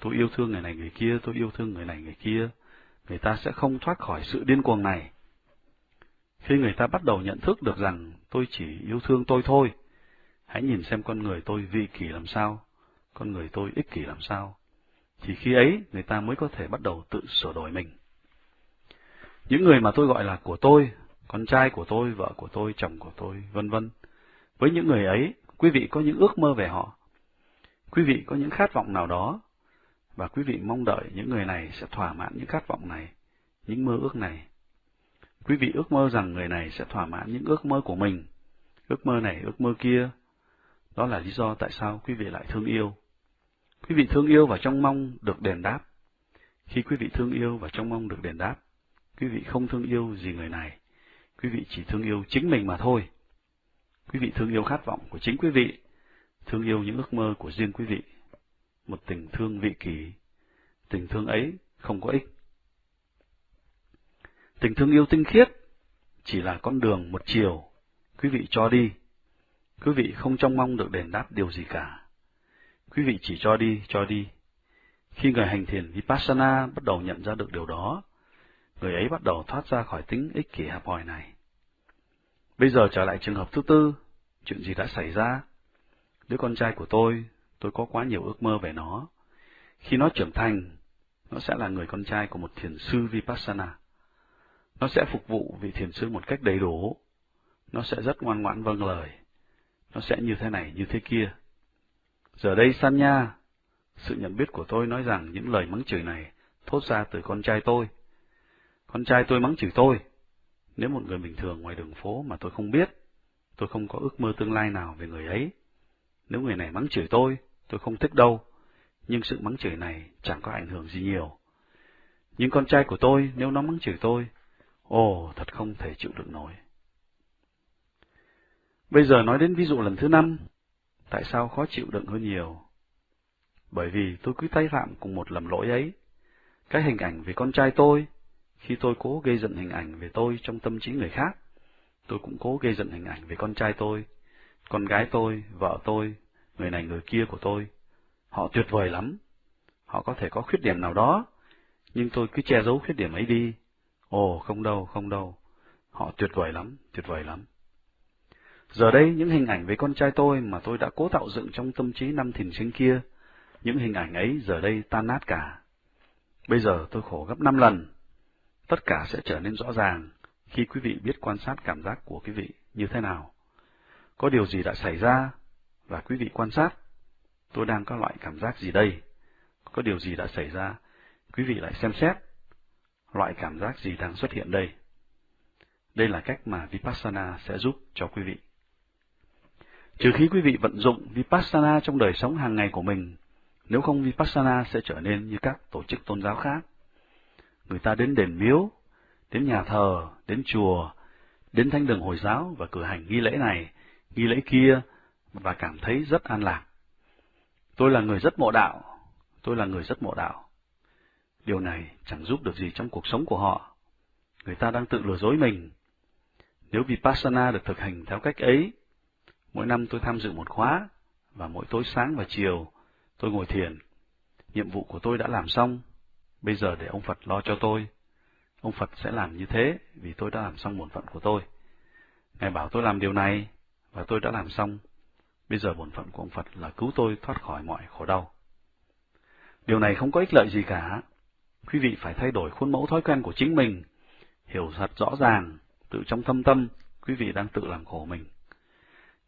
tôi yêu thương người này, người kia, tôi yêu thương người này, người kia, người ta sẽ không thoát khỏi sự điên cuồng này. Khi người ta bắt đầu nhận thức được rằng tôi chỉ yêu thương tôi thôi, hãy nhìn xem con người tôi vị kỷ làm sao, con người tôi ích kỷ làm sao, thì khi ấy người ta mới có thể bắt đầu tự sửa đổi mình. Những người mà tôi gọi là của tôi, con trai của tôi, vợ của tôi, chồng của tôi, vân vân. Với những người ấy, quý vị có những ước mơ về họ. Quý vị có những khát vọng nào đó, và quý vị mong đợi những người này sẽ thỏa mãn những khát vọng này, những mơ ước này. Quý vị ước mơ rằng người này sẽ thỏa mãn những ước mơ của mình, ước mơ này, ước mơ kia. Đó là lý do tại sao quý vị lại thương yêu. Quý vị thương yêu và trong mong được đền đáp. Khi quý vị thương yêu và trong mong được đền đáp, quý vị không thương yêu gì người này, quý vị chỉ thương yêu chính mình mà thôi. Quý vị thương yêu khát vọng của chính quý vị, thương yêu những ước mơ của riêng quý vị. Một tình thương vị kỷ, tình thương ấy không có ích. Tình thương yêu tinh khiết chỉ là con đường một chiều, quý vị cho đi. Quý vị không trông mong được đền đáp điều gì cả. Quý vị chỉ cho đi, cho đi. Khi người hành thiền Vipassana bắt đầu nhận ra được điều đó, người ấy bắt đầu thoát ra khỏi tính ích kỷ hẹp hòi này. Bây giờ trở lại trường hợp thứ tư, chuyện gì đã xảy ra? Đứa con trai của tôi, tôi có quá nhiều ước mơ về nó. Khi nó trưởng thành, nó sẽ là người con trai của một thiền sư Vipassana. Nó sẽ phục vụ vị thiền sư một cách đầy đủ. Nó sẽ rất ngoan ngoãn vâng lời. Nó sẽ như thế này, như thế kia. Giờ đây Sanya, sự nhận biết của tôi nói rằng những lời mắng chửi này thốt ra từ con trai tôi. Con trai tôi mắng chửi tôi. Nếu một người bình thường ngoài đường phố mà tôi không biết, tôi không có ước mơ tương lai nào về người ấy. Nếu người này mắng chửi tôi, tôi không thích đâu, nhưng sự mắng chửi này chẳng có ảnh hưởng gì nhiều. Nhưng con trai của tôi, nếu nó mắng chửi tôi, ồ, thật không thể chịu đựng nổi. Bây giờ nói đến ví dụ lần thứ năm, tại sao khó chịu đựng hơn nhiều? Bởi vì tôi cứ tay phạm cùng một lầm lỗi ấy. Cái hình ảnh về con trai tôi, khi tôi cố gây dựng hình ảnh về tôi trong tâm trí người khác, tôi cũng cố gây dựng hình ảnh về con trai tôi, con gái tôi, vợ tôi, người này người kia của tôi. Họ tuyệt vời lắm. Họ có thể có khuyết điểm nào đó, nhưng tôi cứ che giấu khuyết điểm ấy đi. Ồ, không đâu, không đâu. Họ tuyệt vời lắm, tuyệt vời lắm. Giờ đây, những hình ảnh về con trai tôi mà tôi đã cố tạo dựng trong tâm trí năm thìn sinh kia, những hình ảnh ấy giờ đây tan nát cả. Bây giờ tôi khổ gấp năm lần. Tất cả sẽ trở nên rõ ràng khi quý vị biết quan sát cảm giác của quý vị như thế nào. Có điều gì đã xảy ra, và quý vị quan sát, tôi đang có loại cảm giác gì đây? Có điều gì đã xảy ra, quý vị lại xem xét, loại cảm giác gì đang xuất hiện đây? Đây là cách mà Vipassana sẽ giúp cho quý vị. Trừ khi quý vị vận dụng Vipassana trong đời sống hàng ngày của mình, nếu không Vipassana sẽ trở nên như các tổ chức tôn giáo khác. Người ta đến đền miếu, đến nhà thờ, đến chùa, đến thánh đường Hồi giáo và cử hành nghi lễ này, nghi lễ kia, và cảm thấy rất an lạc. Tôi là người rất mộ đạo, tôi là người rất mộ đạo. Điều này chẳng giúp được gì trong cuộc sống của họ. Người ta đang tự lừa dối mình. Nếu Vipassana được thực hành theo cách ấy, mỗi năm tôi tham dự một khóa, và mỗi tối sáng và chiều tôi ngồi thiền. Nhiệm vụ của tôi đã làm xong, bây giờ để ông Phật lo cho tôi. Ông Phật sẽ làm như thế vì tôi đã làm xong bổn phận của tôi. Ngài bảo tôi làm điều này, và tôi đã làm xong. Bây giờ bổn phận của ông Phật là cứu tôi thoát khỏi mọi khổ đau. Điều này không có ích lợi gì cả. Quý vị phải thay đổi khuôn mẫu thói quen của chính mình, hiểu thật rõ ràng, tự trong thâm tâm, quý vị đang tự làm khổ mình.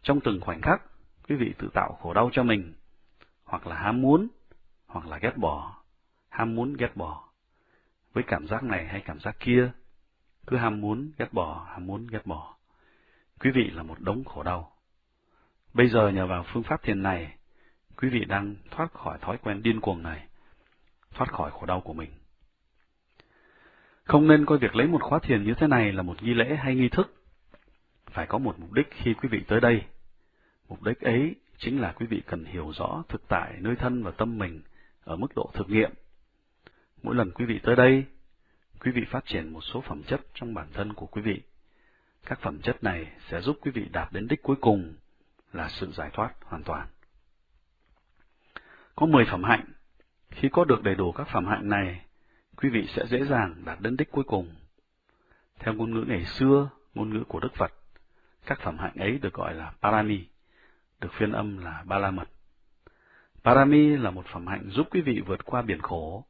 Trong từng khoảnh khắc, quý vị tự tạo khổ đau cho mình, hoặc là ham muốn, hoặc là ghét bỏ, ham muốn ghét bỏ. Với cảm giác này hay cảm giác kia, cứ ham muốn ghét bỏ, ham muốn ghét bỏ. Quý vị là một đống khổ đau. Bây giờ nhờ vào phương pháp thiền này, quý vị đang thoát khỏi thói quen điên cuồng này, thoát khỏi khổ đau của mình. Không nên coi việc lấy một khóa thiền như thế này là một nghi lễ hay nghi thức. Phải có một mục đích khi quý vị tới đây. Mục đích ấy chính là quý vị cần hiểu rõ thực tại nơi thân và tâm mình ở mức độ thực nghiệm. Mỗi lần quý vị tới đây, quý vị phát triển một số phẩm chất trong bản thân của quý vị. Các phẩm chất này sẽ giúp quý vị đạt đến đích cuối cùng là sự giải thoát hoàn toàn. Có 10 phẩm hạnh. Khi có được đầy đủ các phẩm hạnh này, quý vị sẽ dễ dàng đạt đến đích cuối cùng. Theo ngôn ngữ ngày xưa, ngôn ngữ của Đức Phật, các phẩm hạnh ấy được gọi là Parami, được phiên âm là Ba La Mật. Parami là một phẩm hạnh giúp quý vị vượt qua biển khổ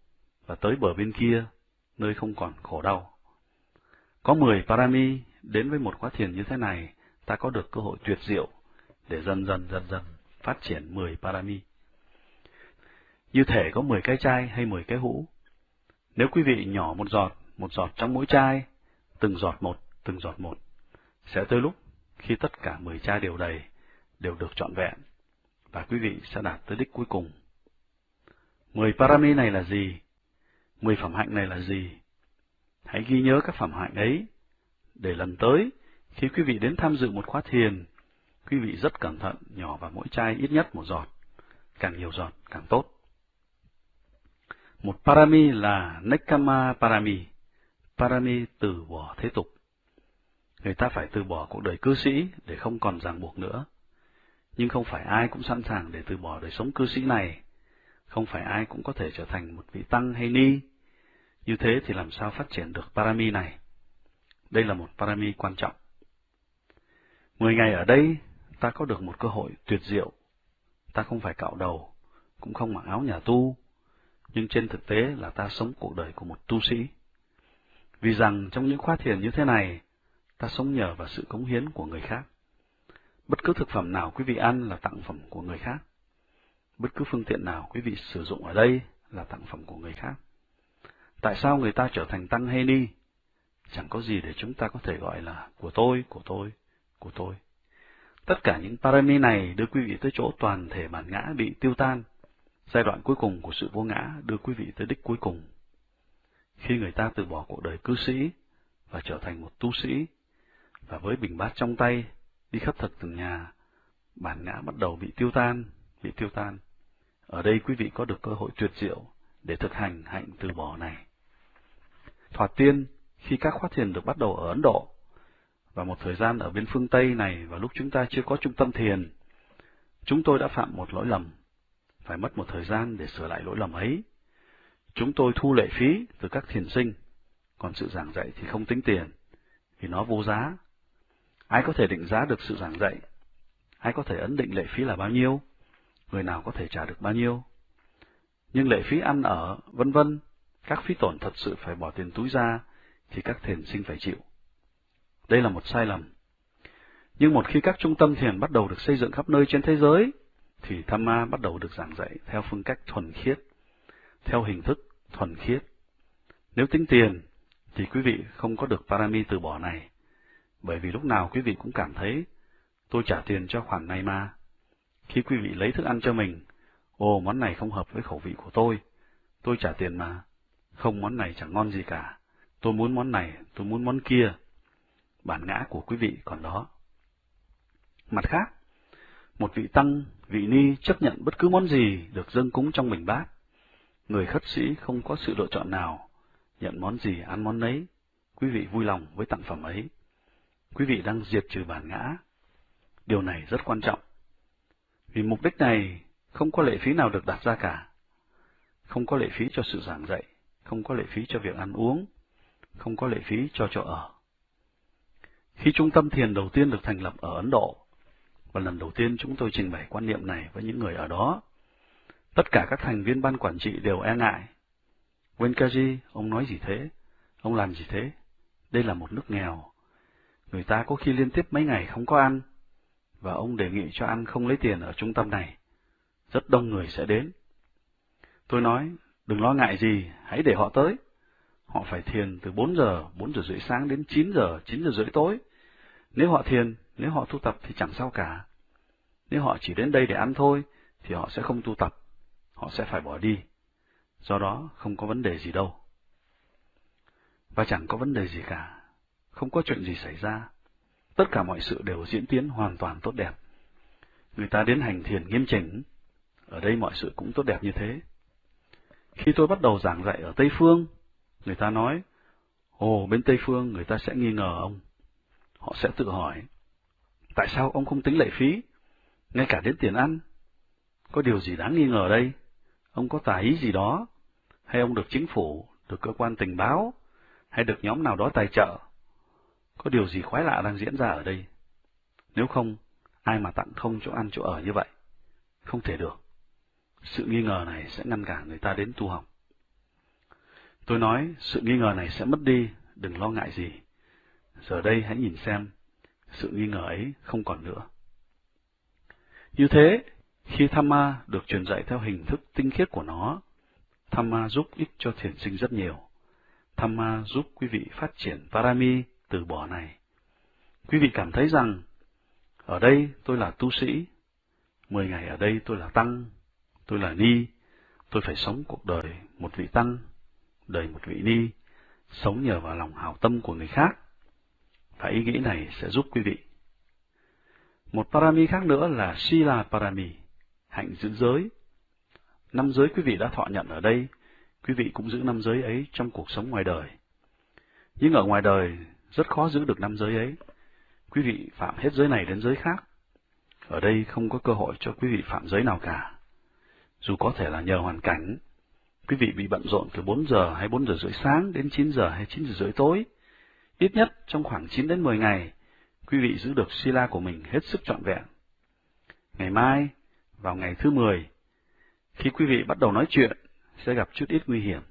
và tới bờ bên kia, nơi không còn khổ đau. Có 10 Parami đến với một khóa thiền như thế này, ta có được cơ hội tuyệt diệu để dần dần dần dần phát triển 10 Parami. Như thể có 10 cái chai hay 10 cái hũ. Nếu quý vị nhỏ một giọt, một giọt trong mỗi chai, từng giọt một, từng giọt một, sẽ tới lúc khi tất cả 10 chai đều đầy, đều được trọn vẹn, và quý vị sẽ đạt tới đích cuối cùng. 10 parami này là gì? 10 phẩm hạnh này là gì? Hãy ghi nhớ các phẩm hạnh ấy, để lần tới, khi quý vị đến tham dự một khóa thiền, quý vị rất cẩn thận nhỏ vào mỗi chai ít nhất một giọt, càng nhiều giọt càng tốt. Một parami là Nekama parami, parami từ bỏ thế tục. Người ta phải từ bỏ cuộc đời cư sĩ để không còn ràng buộc nữa. Nhưng không phải ai cũng sẵn sàng để từ bỏ đời sống cư sĩ này. Không phải ai cũng có thể trở thành một vị tăng hay ni. Như thế thì làm sao phát triển được parami này? Đây là một parami quan trọng. Mười ngày ở đây, ta có được một cơ hội tuyệt diệu. Ta không phải cạo đầu, cũng không mặc áo nhà tu, nhưng trên thực tế là ta sống cuộc đời của một tu sĩ. Vì rằng trong những khóa thiền như thế này, ta sống nhờ vào sự cống hiến của người khác. Bất cứ thực phẩm nào quý vị ăn là tặng phẩm của người khác. Bất cứ phương tiện nào quý vị sử dụng ở đây là tặng phẩm của người khác. Tại sao người ta trở thành tăng hay ni? Chẳng có gì để chúng ta có thể gọi là của tôi, của tôi, của tôi. Tất cả những parami này đưa quý vị tới chỗ toàn thể bản ngã bị tiêu tan. Giai đoạn cuối cùng của sự vô ngã đưa quý vị tới đích cuối cùng. Khi người ta từ bỏ cuộc đời cư sĩ và trở thành một tu sĩ, và với bình bát trong tay, đi khắp thật từng nhà, bản ngã bắt đầu bị tiêu tan, bị tiêu tan. Ở đây quý vị có được cơ hội tuyệt diệu để thực hành hạnh từ bỏ này. Thoạt tiên, khi các khóa thiền được bắt đầu ở Ấn Độ, và một thời gian ở bên phương Tây này và lúc chúng ta chưa có trung tâm thiền, chúng tôi đã phạm một lỗi lầm, phải mất một thời gian để sửa lại lỗi lầm ấy. Chúng tôi thu lệ phí từ các thiền sinh, còn sự giảng dạy thì không tính tiền, vì nó vô giá. Ai có thể định giá được sự giảng dạy? Ai có thể ấn định lệ phí là bao nhiêu? Người nào có thể trả được bao nhiêu? Nhưng lệ phí ăn ở, vân vân, các phí tổn thật sự phải bỏ tiền túi ra, thì các thiền sinh phải chịu. Đây là một sai lầm. Nhưng một khi các trung tâm thiền bắt đầu được xây dựng khắp nơi trên thế giới, thì tham ma bắt đầu được giảng dạy theo phương cách thuần khiết, theo hình thức thuần khiết. Nếu tính tiền, thì quý vị không có được parami từ bỏ này, bởi vì lúc nào quý vị cũng cảm thấy, tôi trả tiền cho khoản này mà. Khi quý vị lấy thức ăn cho mình, ồ món này không hợp với khẩu vị của tôi, tôi trả tiền mà, không món này chẳng ngon gì cả, tôi muốn món này, tôi muốn món kia. Bản ngã của quý vị còn đó. Mặt khác, một vị tăng, vị ni chấp nhận bất cứ món gì được dâng cúng trong bình bát. Người khất sĩ không có sự lựa chọn nào, nhận món gì ăn món nấy, quý vị vui lòng với tặng phẩm ấy. Quý vị đang diệt trừ bản ngã. Điều này rất quan trọng. Vì mục đích này không có lệ phí nào được đặt ra cả. Không có lệ phí cho sự giảng dạy, không có lệ phí cho việc ăn uống, không có lệ phí cho chỗ ở. Khi trung tâm thiền đầu tiên được thành lập ở Ấn Độ, và lần đầu tiên chúng tôi trình bày quan niệm này với những người ở đó, tất cả các thành viên ban quản trị đều e ngại. Wenkaji, ông nói gì thế? Ông làm gì thế? Đây là một nước nghèo. Người ta có khi liên tiếp mấy ngày không có ăn, và ông đề nghị cho ăn không lấy tiền ở trung tâm này. Rất đông người sẽ đến. Tôi nói, đừng lo ngại gì, hãy để họ tới. Họ phải thiền từ 4 giờ, 4 giờ rưỡi sáng đến 9 giờ, 9 giờ rưỡi tối. Nếu họ thiền, nếu họ tu tập thì chẳng sao cả. Nếu họ chỉ đến đây để ăn thôi, thì họ sẽ không tu tập. Họ sẽ phải bỏ đi. Do đó, không có vấn đề gì đâu. Và chẳng có vấn đề gì cả. Không có chuyện gì xảy ra. Tất cả mọi sự đều diễn tiến hoàn toàn tốt đẹp. Người ta đến hành thiền nghiêm chỉnh. Ở đây mọi sự cũng tốt đẹp như thế. Khi tôi bắt đầu giảng dạy ở Tây Phương, người ta nói, Ồ, bên Tây Phương người ta sẽ nghi ngờ ông. Họ sẽ tự hỏi, tại sao ông không tính lệ phí, ngay cả đến tiền ăn? Có điều gì đáng nghi ngờ đây? Ông có tài ý gì đó? Hay ông được chính phủ, được cơ quan tình báo, hay được nhóm nào đó tài trợ? Có điều gì khoái lạ đang diễn ra ở đây? Nếu không, ai mà tặng không chỗ ăn chỗ ở như vậy? Không thể được. Sự nghi ngờ này sẽ ngăn cản người ta đến tu học. Tôi nói, sự nghi ngờ này sẽ mất đi, đừng lo ngại gì. Giờ đây hãy nhìn xem, sự nghi ngờ ấy không còn nữa. Như thế, khi Thamma được truyền dạy theo hình thức tinh khiết của nó, Thamma giúp ích cho thiền sinh rất nhiều. Thamma giúp quý vị phát triển Parami từ bỏ này. Quý vị cảm thấy rằng, ở đây tôi là tu sĩ, mười ngày ở đây tôi là tăng, tôi là ni, tôi phải sống cuộc đời một vị tăng, đời một vị ni, sống nhờ vào lòng hảo tâm của người khác. Và ý nghĩ này sẽ giúp quý vị. Một parami khác nữa là Sila Parami, hạnh giữ giới. Năm giới quý vị đã thọ nhận ở đây, quý vị cũng giữ năm giới ấy trong cuộc sống ngoài đời. Nhưng ở ngoài đời, rất khó giữ được năm giới ấy. Quý vị phạm hết giới này đến giới khác. Ở đây không có cơ hội cho quý vị phạm giới nào cả. Dù có thể là nhờ hoàn cảnh, quý vị bị bận rộn từ 4 giờ hay 4 giờ rưỡi sáng đến 9 giờ hay 9 giờ rưỡi tối. Ít nhất trong khoảng 9 đến 10 ngày, quý vị giữ được sila của mình hết sức trọn vẹn. Ngày mai, vào ngày thứ 10, khi quý vị bắt đầu nói chuyện, sẽ gặp chút ít nguy hiểm.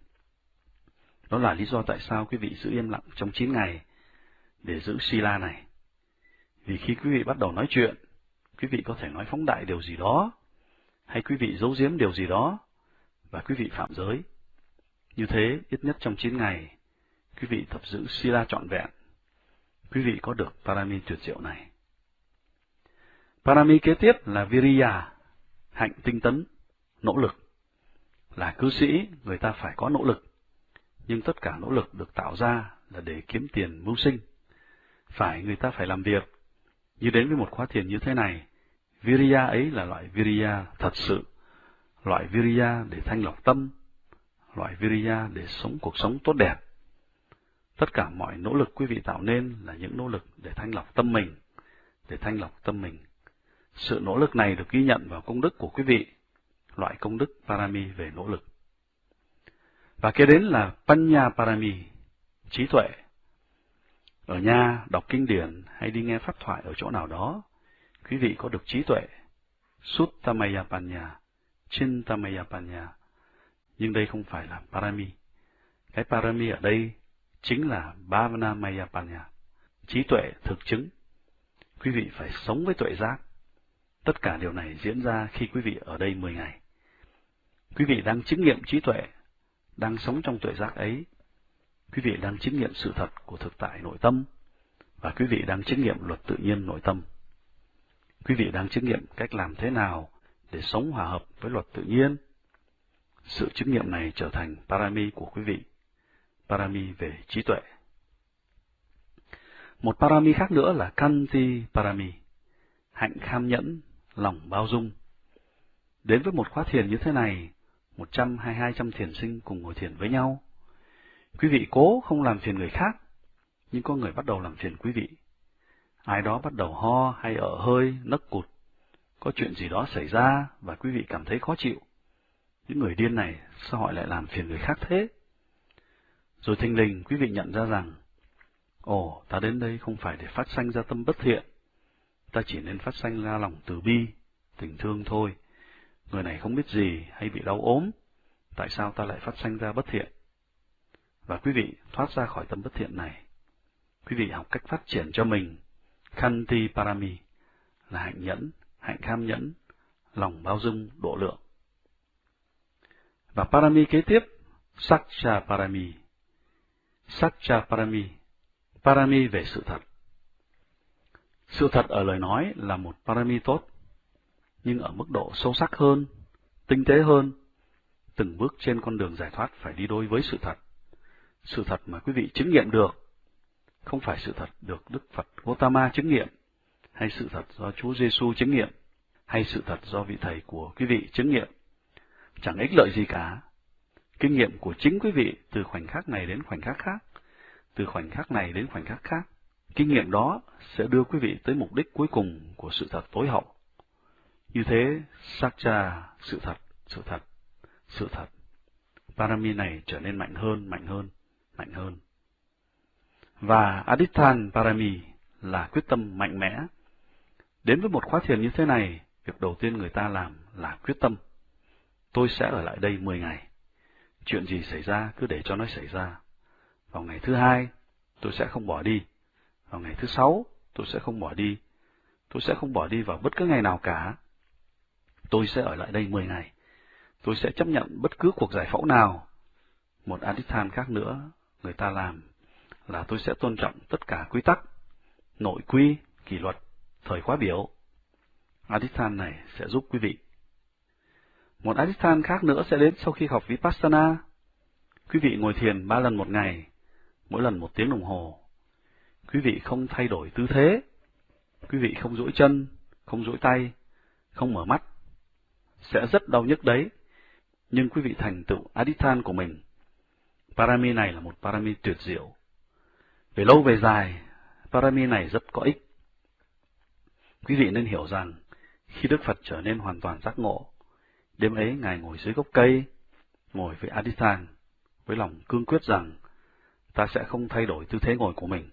Đó là lý do tại sao quý vị giữ im lặng trong 9 ngày để giữ sila này. Vì khi quý vị bắt đầu nói chuyện, quý vị có thể nói phóng đại điều gì đó, hay quý vị giấu giếm điều gì đó, và quý vị phạm giới. Như thế, ít nhất trong 9 ngày, quý vị tập giữ sila trọn vẹn, quý vị có được parami tuyệt diệu này. Parami kế tiếp là viriya, hạnh tinh tấn, nỗ lực. Là cư sĩ, người ta phải có nỗ lực, nhưng tất cả nỗ lực được tạo ra là để kiếm tiền mưu sinh. Phải người ta phải làm việc, như đến với một khóa thiền như thế này, Viriya ấy là loại Viriya thật sự, loại Viriya để thanh lọc tâm, loại Viriya để sống cuộc sống tốt đẹp. Tất cả mọi nỗ lực quý vị tạo nên là những nỗ lực để thanh lọc tâm mình, để thanh lọc tâm mình. Sự nỗ lực này được ghi nhận vào công đức của quý vị, loại công đức Parami về nỗ lực. Và kế đến là Panya Parami, trí tuệ. Ở nhà, đọc kinh điển hay đi nghe pháp thoại ở chỗ nào đó, quý vị có được trí tuệ, Suttamaya Panya, Chintamaya Panya. Nhưng đây không phải là Parami. Cái Parami ở đây chính là Bhavanamaya Panya, trí tuệ thực chứng. Quý vị phải sống với tuệ giác. Tất cả điều này diễn ra khi quý vị ở đây 10 ngày. Quý vị đang chứng nghiệm trí tuệ, đang sống trong tuệ giác ấy. Quý vị đang chứng nghiệm sự thật của thực tại nội tâm, và quý vị đang chứng nghiệm luật tự nhiên nội tâm. Quý vị đang chứng nghiệm cách làm thế nào để sống hòa hợp với luật tự nhiên. Sự chứng nghiệm này trở thành parami của quý vị, parami về trí tuệ. Một parami khác nữa là kanti parami, hạnh kham nhẫn, lòng bao dung. Đến với một khóa thiền như thế này, một trăm hay hai trăm thiền sinh cùng ngồi thiền với nhau. Quý vị cố không làm phiền người khác, nhưng có người bắt đầu làm phiền quý vị ai đó bắt đầu ho hay ở hơi, nấc cụt, có chuyện gì đó xảy ra và quý vị cảm thấy khó chịu. Những người điên này sao họ lại làm phiền người khác thế? Rồi thình lình quý vị nhận ra rằng, ồ, ta đến đây không phải để phát sanh ra tâm bất thiện, ta chỉ nên phát sanh ra lòng từ bi, tình thương thôi. Người này không biết gì hay bị đau ốm, tại sao ta lại phát sanh ra bất thiện? Và quý vị thoát ra khỏi tâm bất thiện này. Quý vị học cách phát triển cho mình Kanti Parami là hạnh nhẫn, hạnh kham nhẫn, lòng bao dung, độ lượng. Và Parami kế tiếp, Sakcha Parami. Sakcha Parami, Parami về sự thật. Sự thật ở lời nói là một Parami tốt, nhưng ở mức độ sâu sắc hơn, tinh tế hơn, từng bước trên con đường giải thoát phải đi đôi với sự thật. Sự thật mà quý vị chứng nghiệm được không phải sự thật được Đức Phật Gautama chứng nghiệm, hay sự thật do Chúa Giêsu chứng nghiệm, hay sự thật do vị thầy của quý vị chứng nghiệm. Chẳng ích lợi gì cả. Kinh nghiệm của chính quý vị từ khoảnh khắc này đến khoảnh khắc khác, từ khoảnh khắc này đến khoảnh khắc khác, Kinh nghiệm đó sẽ đưa quý vị tới mục đích cuối cùng của sự thật tối hậu. Như thế, Sakcha, sự thật, sự thật, sự thật. Parami này trở nên mạnh hơn, mạnh hơn, mạnh hơn. Và Adithan Parami là quyết tâm mạnh mẽ. Đến với một khóa thiền như thế này, việc đầu tiên người ta làm là quyết tâm. Tôi sẽ ở lại đây 10 ngày. Chuyện gì xảy ra cứ để cho nó xảy ra. Vào ngày thứ hai, tôi sẽ không bỏ đi. Vào ngày thứ sáu, tôi sẽ không bỏ đi. Tôi sẽ không bỏ đi vào bất cứ ngày nào cả. Tôi sẽ ở lại đây 10 ngày. Tôi sẽ chấp nhận bất cứ cuộc giải phẫu nào. Một Adithan khác nữa, người ta làm là tôi sẽ tôn trọng tất cả quy tắc, nội quy, kỷ luật, thời khóa biểu. Adithan này sẽ giúp quý vị. Một Adithan khác nữa sẽ đến sau khi học Vipassana. Quý vị ngồi thiền ba lần một ngày, mỗi lần một tiếng đồng hồ. Quý vị không thay đổi tư thế. Quý vị không duỗi chân, không duỗi tay, không mở mắt. Sẽ rất đau nhức đấy, nhưng quý vị thành tựu Adithan của mình. Parami này là một parami tuyệt diệu. Về lâu về dài, parami này rất có ích. Quý vị nên hiểu rằng, khi Đức Phật trở nên hoàn toàn giác ngộ, đêm ấy Ngài ngồi dưới gốc cây, ngồi với Adithang, với lòng cương quyết rằng, ta sẽ không thay đổi tư thế ngồi của mình.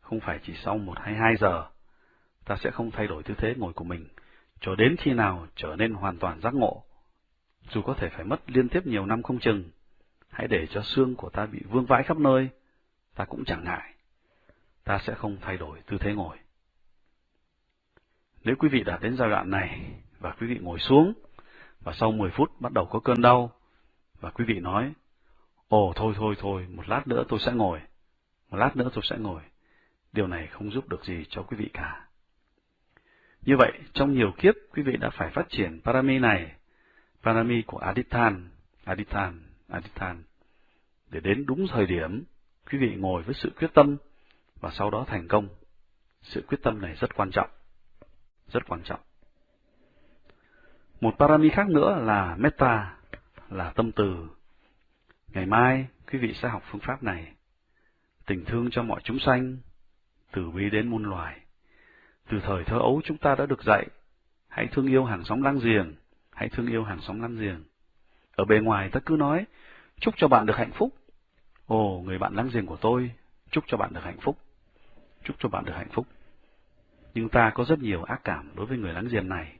Không phải chỉ sau một hay hai giờ, ta sẽ không thay đổi tư thế ngồi của mình, cho đến khi nào trở nên hoàn toàn giác ngộ. Dù có thể phải mất liên tiếp nhiều năm không chừng, hãy để cho xương của ta bị vương vãi khắp nơi, ta cũng chẳng ngại. Ta sẽ không thay đổi tư thế ngồi. Nếu quý vị đã đến giai đoạn này và quý vị ngồi xuống và sau 10 phút bắt đầu có cơn đau và quý vị nói, ồ thôi thôi thôi, một lát nữa tôi sẽ ngồi, một lát nữa tôi sẽ ngồi. Điều này không giúp được gì cho quý vị cả. Như vậy, trong nhiều kiếp, quý vị đã phải phát triển parami này, parami của Adithan, Adithan, Adithan, để đến đúng thời điểm, quý vị ngồi với sự quyết tâm và sau đó thành công. Sự quyết tâm này rất quan trọng, rất quan trọng. Một parami khác nữa là metta, là tâm từ. Ngày mai, quý vị sẽ học phương pháp này. Tình thương cho mọi chúng sanh, từ bi đến muôn loài. Từ thời thơ ấu chúng ta đã được dạy, hãy thương yêu hàng xóm láng giềng, hãy thương yêu hàng xóm láng giềng. Ở bề ngoài ta cứ nói, chúc cho bạn được hạnh phúc. Ồ, người bạn láng giềng của tôi, chúc cho bạn được hạnh phúc. Chúc cho bạn được hạnh phúc. Nhưng ta có rất nhiều ác cảm đối với người láng giềng này.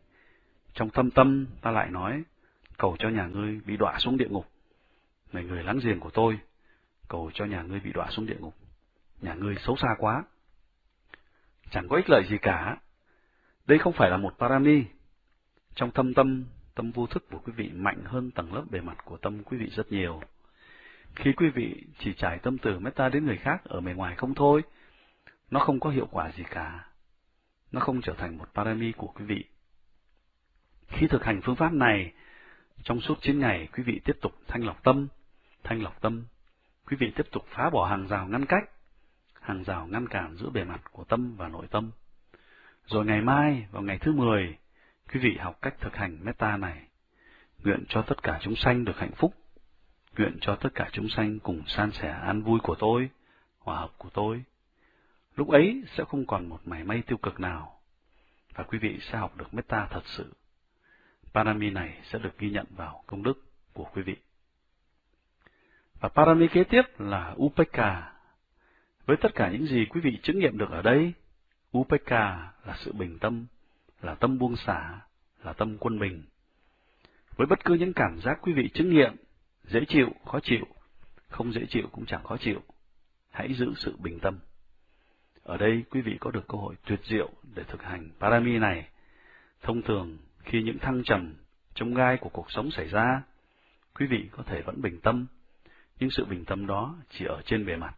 Trong thâm tâm ta lại nói, cầu cho nhà ngươi bị đọa xuống địa ngục. Này người láng giềng của tôi, cầu cho nhà ngươi bị đọa xuống địa ngục. Nhà ngươi xấu xa quá. Chẳng có ích lợi gì cả. Đây không phải là một parami. Trong thâm tâm, tâm vô thức của quý vị mạnh hơn tầng lớp bề mặt của tâm quý vị rất nhiều. Khi quý vị chỉ trải tâm từ metta đến người khác ở bề ngoài không thôi, nó không có hiệu quả gì cả. Nó không trở thành một parami của quý vị. Khi thực hành phương pháp này, trong suốt 9 ngày, quý vị tiếp tục thanh lọc tâm, thanh lọc tâm. Quý vị tiếp tục phá bỏ hàng rào ngăn cách, hàng rào ngăn cản giữa bề mặt của tâm và nội tâm. Rồi ngày mai, vào ngày thứ 10, quý vị học cách thực hành metta này. Nguyện cho tất cả chúng sanh được hạnh phúc. Nguyện cho tất cả chúng sanh cùng san sẻ an vui của tôi, hòa hợp của tôi. Lúc ấy sẽ không còn một mảy may tiêu cực nào, và quý vị sẽ học được metta thật sự. Parami này sẽ được ghi nhận vào công đức của quý vị. Và parami kế tiếp là Upeka. Với tất cả những gì quý vị chứng nghiệm được ở đây, Upeka là sự bình tâm, là tâm buông xả, là tâm quân bình. Với bất cứ những cảm giác quý vị chứng nghiệm, dễ chịu, khó chịu, không dễ chịu cũng chẳng khó chịu, hãy giữ sự bình tâm. Ở đây quý vị có được cơ hội tuyệt diệu để thực hành parami này. Thông thường, khi những thăng trầm, trong gai của cuộc sống xảy ra, quý vị có thể vẫn bình tâm, nhưng sự bình tâm đó chỉ ở trên bề mặt.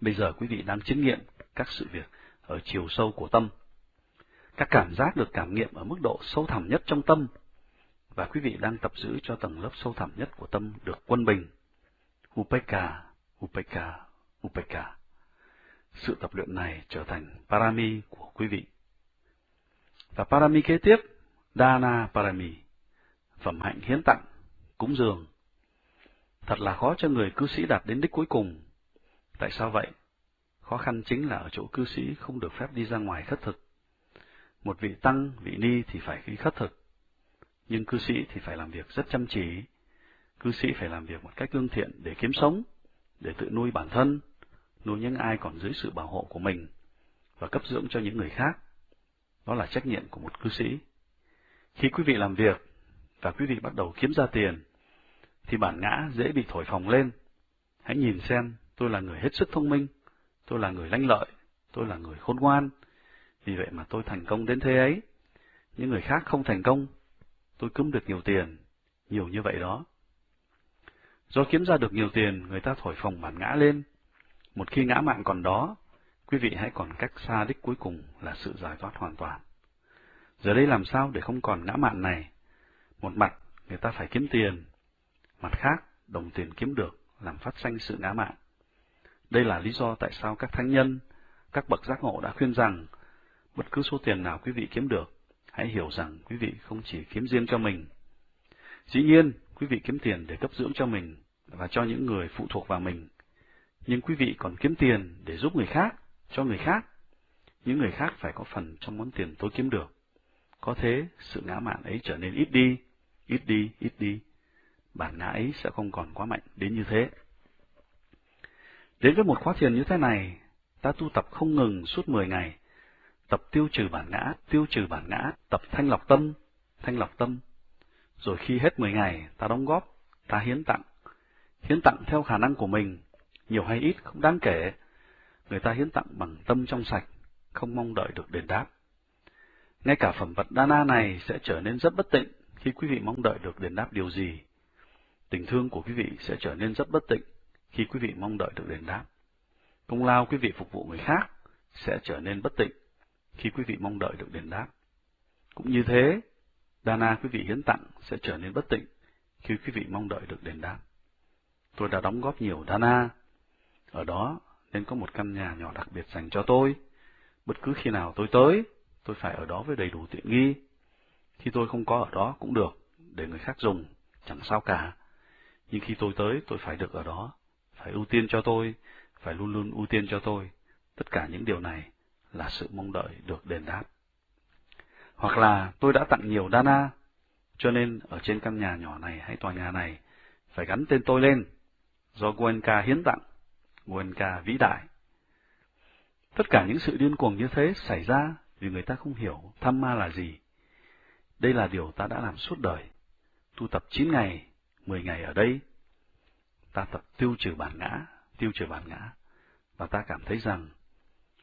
Bây giờ quý vị đang chứng nghiệm các sự việc ở chiều sâu của tâm. Các cảm giác được cảm nghiệm ở mức độ sâu thẳm nhất trong tâm, và quý vị đang tập giữ cho tầng lớp sâu thẳm nhất của tâm được quân bình. Upeka, Upeka, Upeka. Sự tập luyện này trở thành parami của quý vị. Và parami kế tiếp, Dana Parami, phẩm hạnh hiến tặng, cúng dường. Thật là khó cho người cư sĩ đạt đến đích cuối cùng. Tại sao vậy? Khó khăn chính là ở chỗ cư sĩ không được phép đi ra ngoài khất thực. Một vị tăng, vị ni thì phải đi khất thực, nhưng cư sĩ thì phải làm việc rất chăm chỉ. Cư sĩ phải làm việc một cách lương thiện để kiếm sống, để tự nuôi bản thân, nuôi những ai còn dưới sự bảo hộ của mình, và cấp dưỡng cho những người khác. Đó là trách nhiệm của một cư sĩ. Khi quý vị làm việc, và quý vị bắt đầu kiếm ra tiền, thì bản ngã dễ bị thổi phồng lên. Hãy nhìn xem, tôi là người hết sức thông minh, tôi là người lanh lợi, tôi là người khôn ngoan, vì vậy mà tôi thành công đến thế ấy. Những người khác không thành công, tôi kiếm được nhiều tiền, nhiều như vậy đó. Do kiếm ra được nhiều tiền, người ta thổi phồng bản ngã lên. Một khi ngã mạng còn đó, quý vị hãy còn cách xa đích cuối cùng là sự giải thoát hoàn toàn. Giờ đây làm sao để không còn ngã mạn này? Một mặt, người ta phải kiếm tiền. Mặt khác, đồng tiền kiếm được làm phát sinh sự ngã mạn. Đây là lý do tại sao các thánh nhân, các bậc giác ngộ đã khuyên rằng, bất cứ số tiền nào quý vị kiếm được, hãy hiểu rằng quý vị không chỉ kiếm riêng cho mình. Dĩ nhiên, quý vị kiếm tiền để cấp dưỡng cho mình và cho những người phụ thuộc vào mình. Nhưng quý vị còn kiếm tiền để giúp người khác, cho người khác. Những người khác phải có phần trong món tiền tôi kiếm được. Có thế, sự ngã mạn ấy trở nên ít đi, ít đi, ít đi. Bản ngã ấy sẽ không còn quá mạnh đến như thế. Đến với một khóa thiền như thế này, ta tu tập không ngừng suốt 10 ngày, tập tiêu trừ bản ngã, tiêu trừ bản ngã, tập thanh lọc tâm, thanh lọc tâm. Rồi khi hết 10 ngày, ta đóng góp, ta hiến tặng. Hiến tặng theo khả năng của mình, nhiều hay ít không đáng kể. Người ta hiến tặng bằng tâm trong sạch, không mong đợi được đền đáp. Ngay cả phẩm vật Dana này sẽ trở nên rất bất tịnh khi quý vị mong đợi được đền đáp điều gì. Tình thương của quý vị sẽ trở nên rất bất tịnh khi quý vị mong đợi được đền đáp. Công lao quý vị phục vụ người khác sẽ trở nên bất tịnh khi quý vị mong đợi được đền đáp. Cũng như thế, Dana quý vị hiến tặng sẽ trở nên bất tịnh khi quý vị mong đợi được đền đáp. Tôi đã đóng góp nhiều Dana, ở đó nên có một căn nhà nhỏ đặc biệt dành cho tôi. Bất cứ khi nào tôi tới, tôi phải ở đó với đầy đủ tiện nghi. Khi tôi không có ở đó cũng được, để người khác dùng, chẳng sao cả. Nhưng khi tôi tới, tôi phải được ở đó, phải ưu tiên cho tôi, phải luôn luôn ưu tiên cho tôi. Tất cả những điều này là sự mong đợi được đền đáp. Hoặc là tôi đã tặng nhiều Dana, cho nên ở trên căn nhà nhỏ này hay tòa nhà này phải gắn tên tôi lên, do Guenka hiến tặng, Guenka vĩ đại. Tất cả những sự điên cuồng như thế xảy ra vì người ta không hiểu tham ma là gì. Đây là điều ta đã làm suốt đời. Tu tập 9 ngày, 10 ngày ở đây. Ta tập tiêu trừ bản ngã, tiêu trừ bản ngã. Và ta cảm thấy rằng,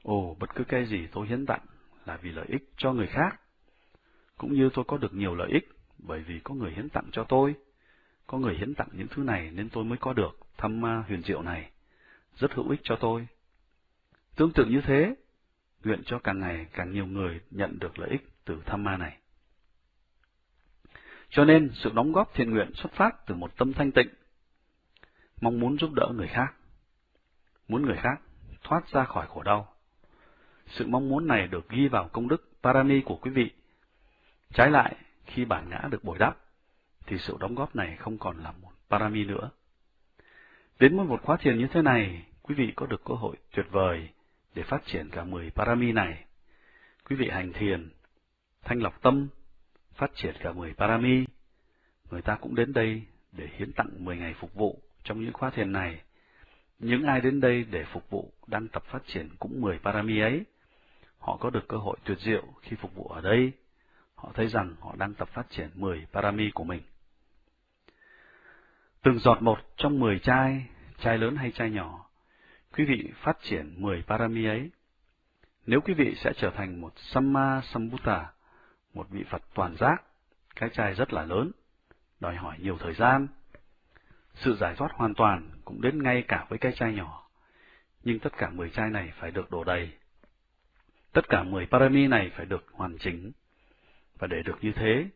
ồ, bất cứ cái gì tôi hiến tặng là vì lợi ích cho người khác. Cũng như tôi có được nhiều lợi ích bởi vì có người hiến tặng cho tôi. Có người hiến tặng những thứ này nên tôi mới có được thăm ma huyền diệu này. Rất hữu ích cho tôi. Tương tự như thế, nguyện cho càng ngày càng nhiều người nhận được lợi ích từ tham ma này. Cho nên, sự đóng góp thiện nguyện xuất phát từ một tâm thanh tịnh, mong muốn giúp đỡ người khác, muốn người khác thoát ra khỏi khổ đau. Sự mong muốn này được ghi vào công đức Parami của quý vị. Trái lại, khi bản ngã được bồi đắp, thì sự đóng góp này không còn là một Parami nữa. Đến với một khóa thiền như thế này, quý vị có được cơ hội tuyệt vời để phát triển cả 10 parami này. Quý vị hành thiền, thanh lọc tâm, phát triển cả 10 parami. Người ta cũng đến đây để hiến tặng 10 ngày phục vụ trong những khóa thiền này. Những ai đến đây để phục vụ đang tập phát triển cũng 10 parami ấy. Họ có được cơ hội tuyệt diệu khi phục vụ ở đây. Họ thấy rằng họ đang tập phát triển 10 parami của mình. Từng giọt một trong 10 chai, chai lớn hay chai nhỏ, quý vị phát triển 10 parami ấy. Nếu quý vị sẽ trở thành một Samma Sambuddha, một vị Phật toàn giác, cái chai rất là lớn, đòi hỏi nhiều thời gian. Sự giải thoát hoàn toàn cũng đến ngay cả với cái chai nhỏ, nhưng tất cả 10 chai này phải được đổ đầy. Tất cả 10 parami này phải được hoàn chỉnh, và để được như thế,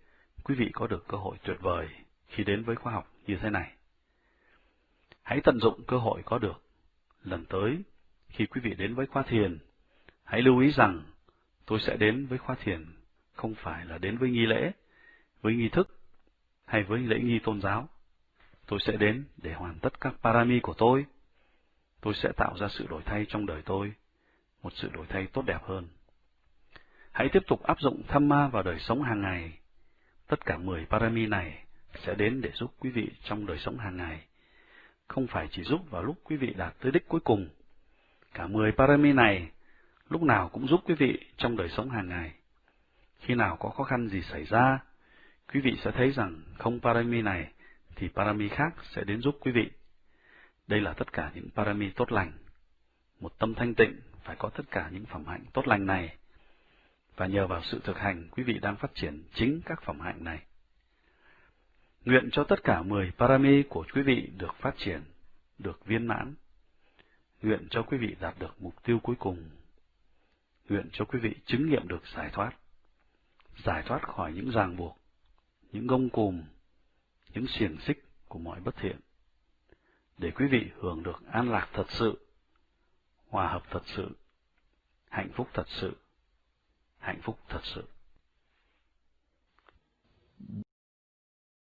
quý vị có được cơ hội tuyệt vời khi đến với khoa học như thế này. Hãy tận dụng cơ hội có được lần tới, khi quý vị đến với khóa thiền, hãy lưu ý rằng tôi sẽ đến với khóa thiền không phải là đến với nghi lễ, với nghi thức hay với lễ nghi tôn giáo. Tôi sẽ đến để hoàn tất các parami của tôi. tôi sẽ tạo ra sự đổi thay trong đời tôi, một sự đổi thay tốt đẹp hơn. Hãy tiếp tục áp dụng tham ma vào đời sống hàng ngày. Tất cả 10 parami này sẽ đến để giúp quý vị trong đời sống hàng ngày, không phải chỉ giúp vào lúc quý vị đạt tới đích cuối cùng. Cả 10 parami này lúc nào cũng giúp quý vị trong đời sống hàng ngày. Khi nào có khó khăn gì xảy ra, quý vị sẽ thấy rằng không parami này thì parami khác sẽ đến giúp quý vị. Đây là tất cả những parami tốt lành. Một tâm thanh tịnh phải có tất cả những phẩm hạnh tốt lành này. Và nhờ vào sự thực hành, quý vị đang phát triển chính các phẩm hạnh này. Nguyện cho tất cả mười parami của quý vị được phát triển, được viên mãn. Nguyện cho quý vị đạt được mục tiêu cuối cùng. Nguyện cho quý vị chứng nghiệm được giải thoát. Giải thoát khỏi những ràng buộc, những gông cùm, những xiềng xích của mọi bất thiện. Để quý vị hưởng được an lạc thật sự, hòa hợp thật sự, hạnh phúc thật sự, hạnh phúc thật sự.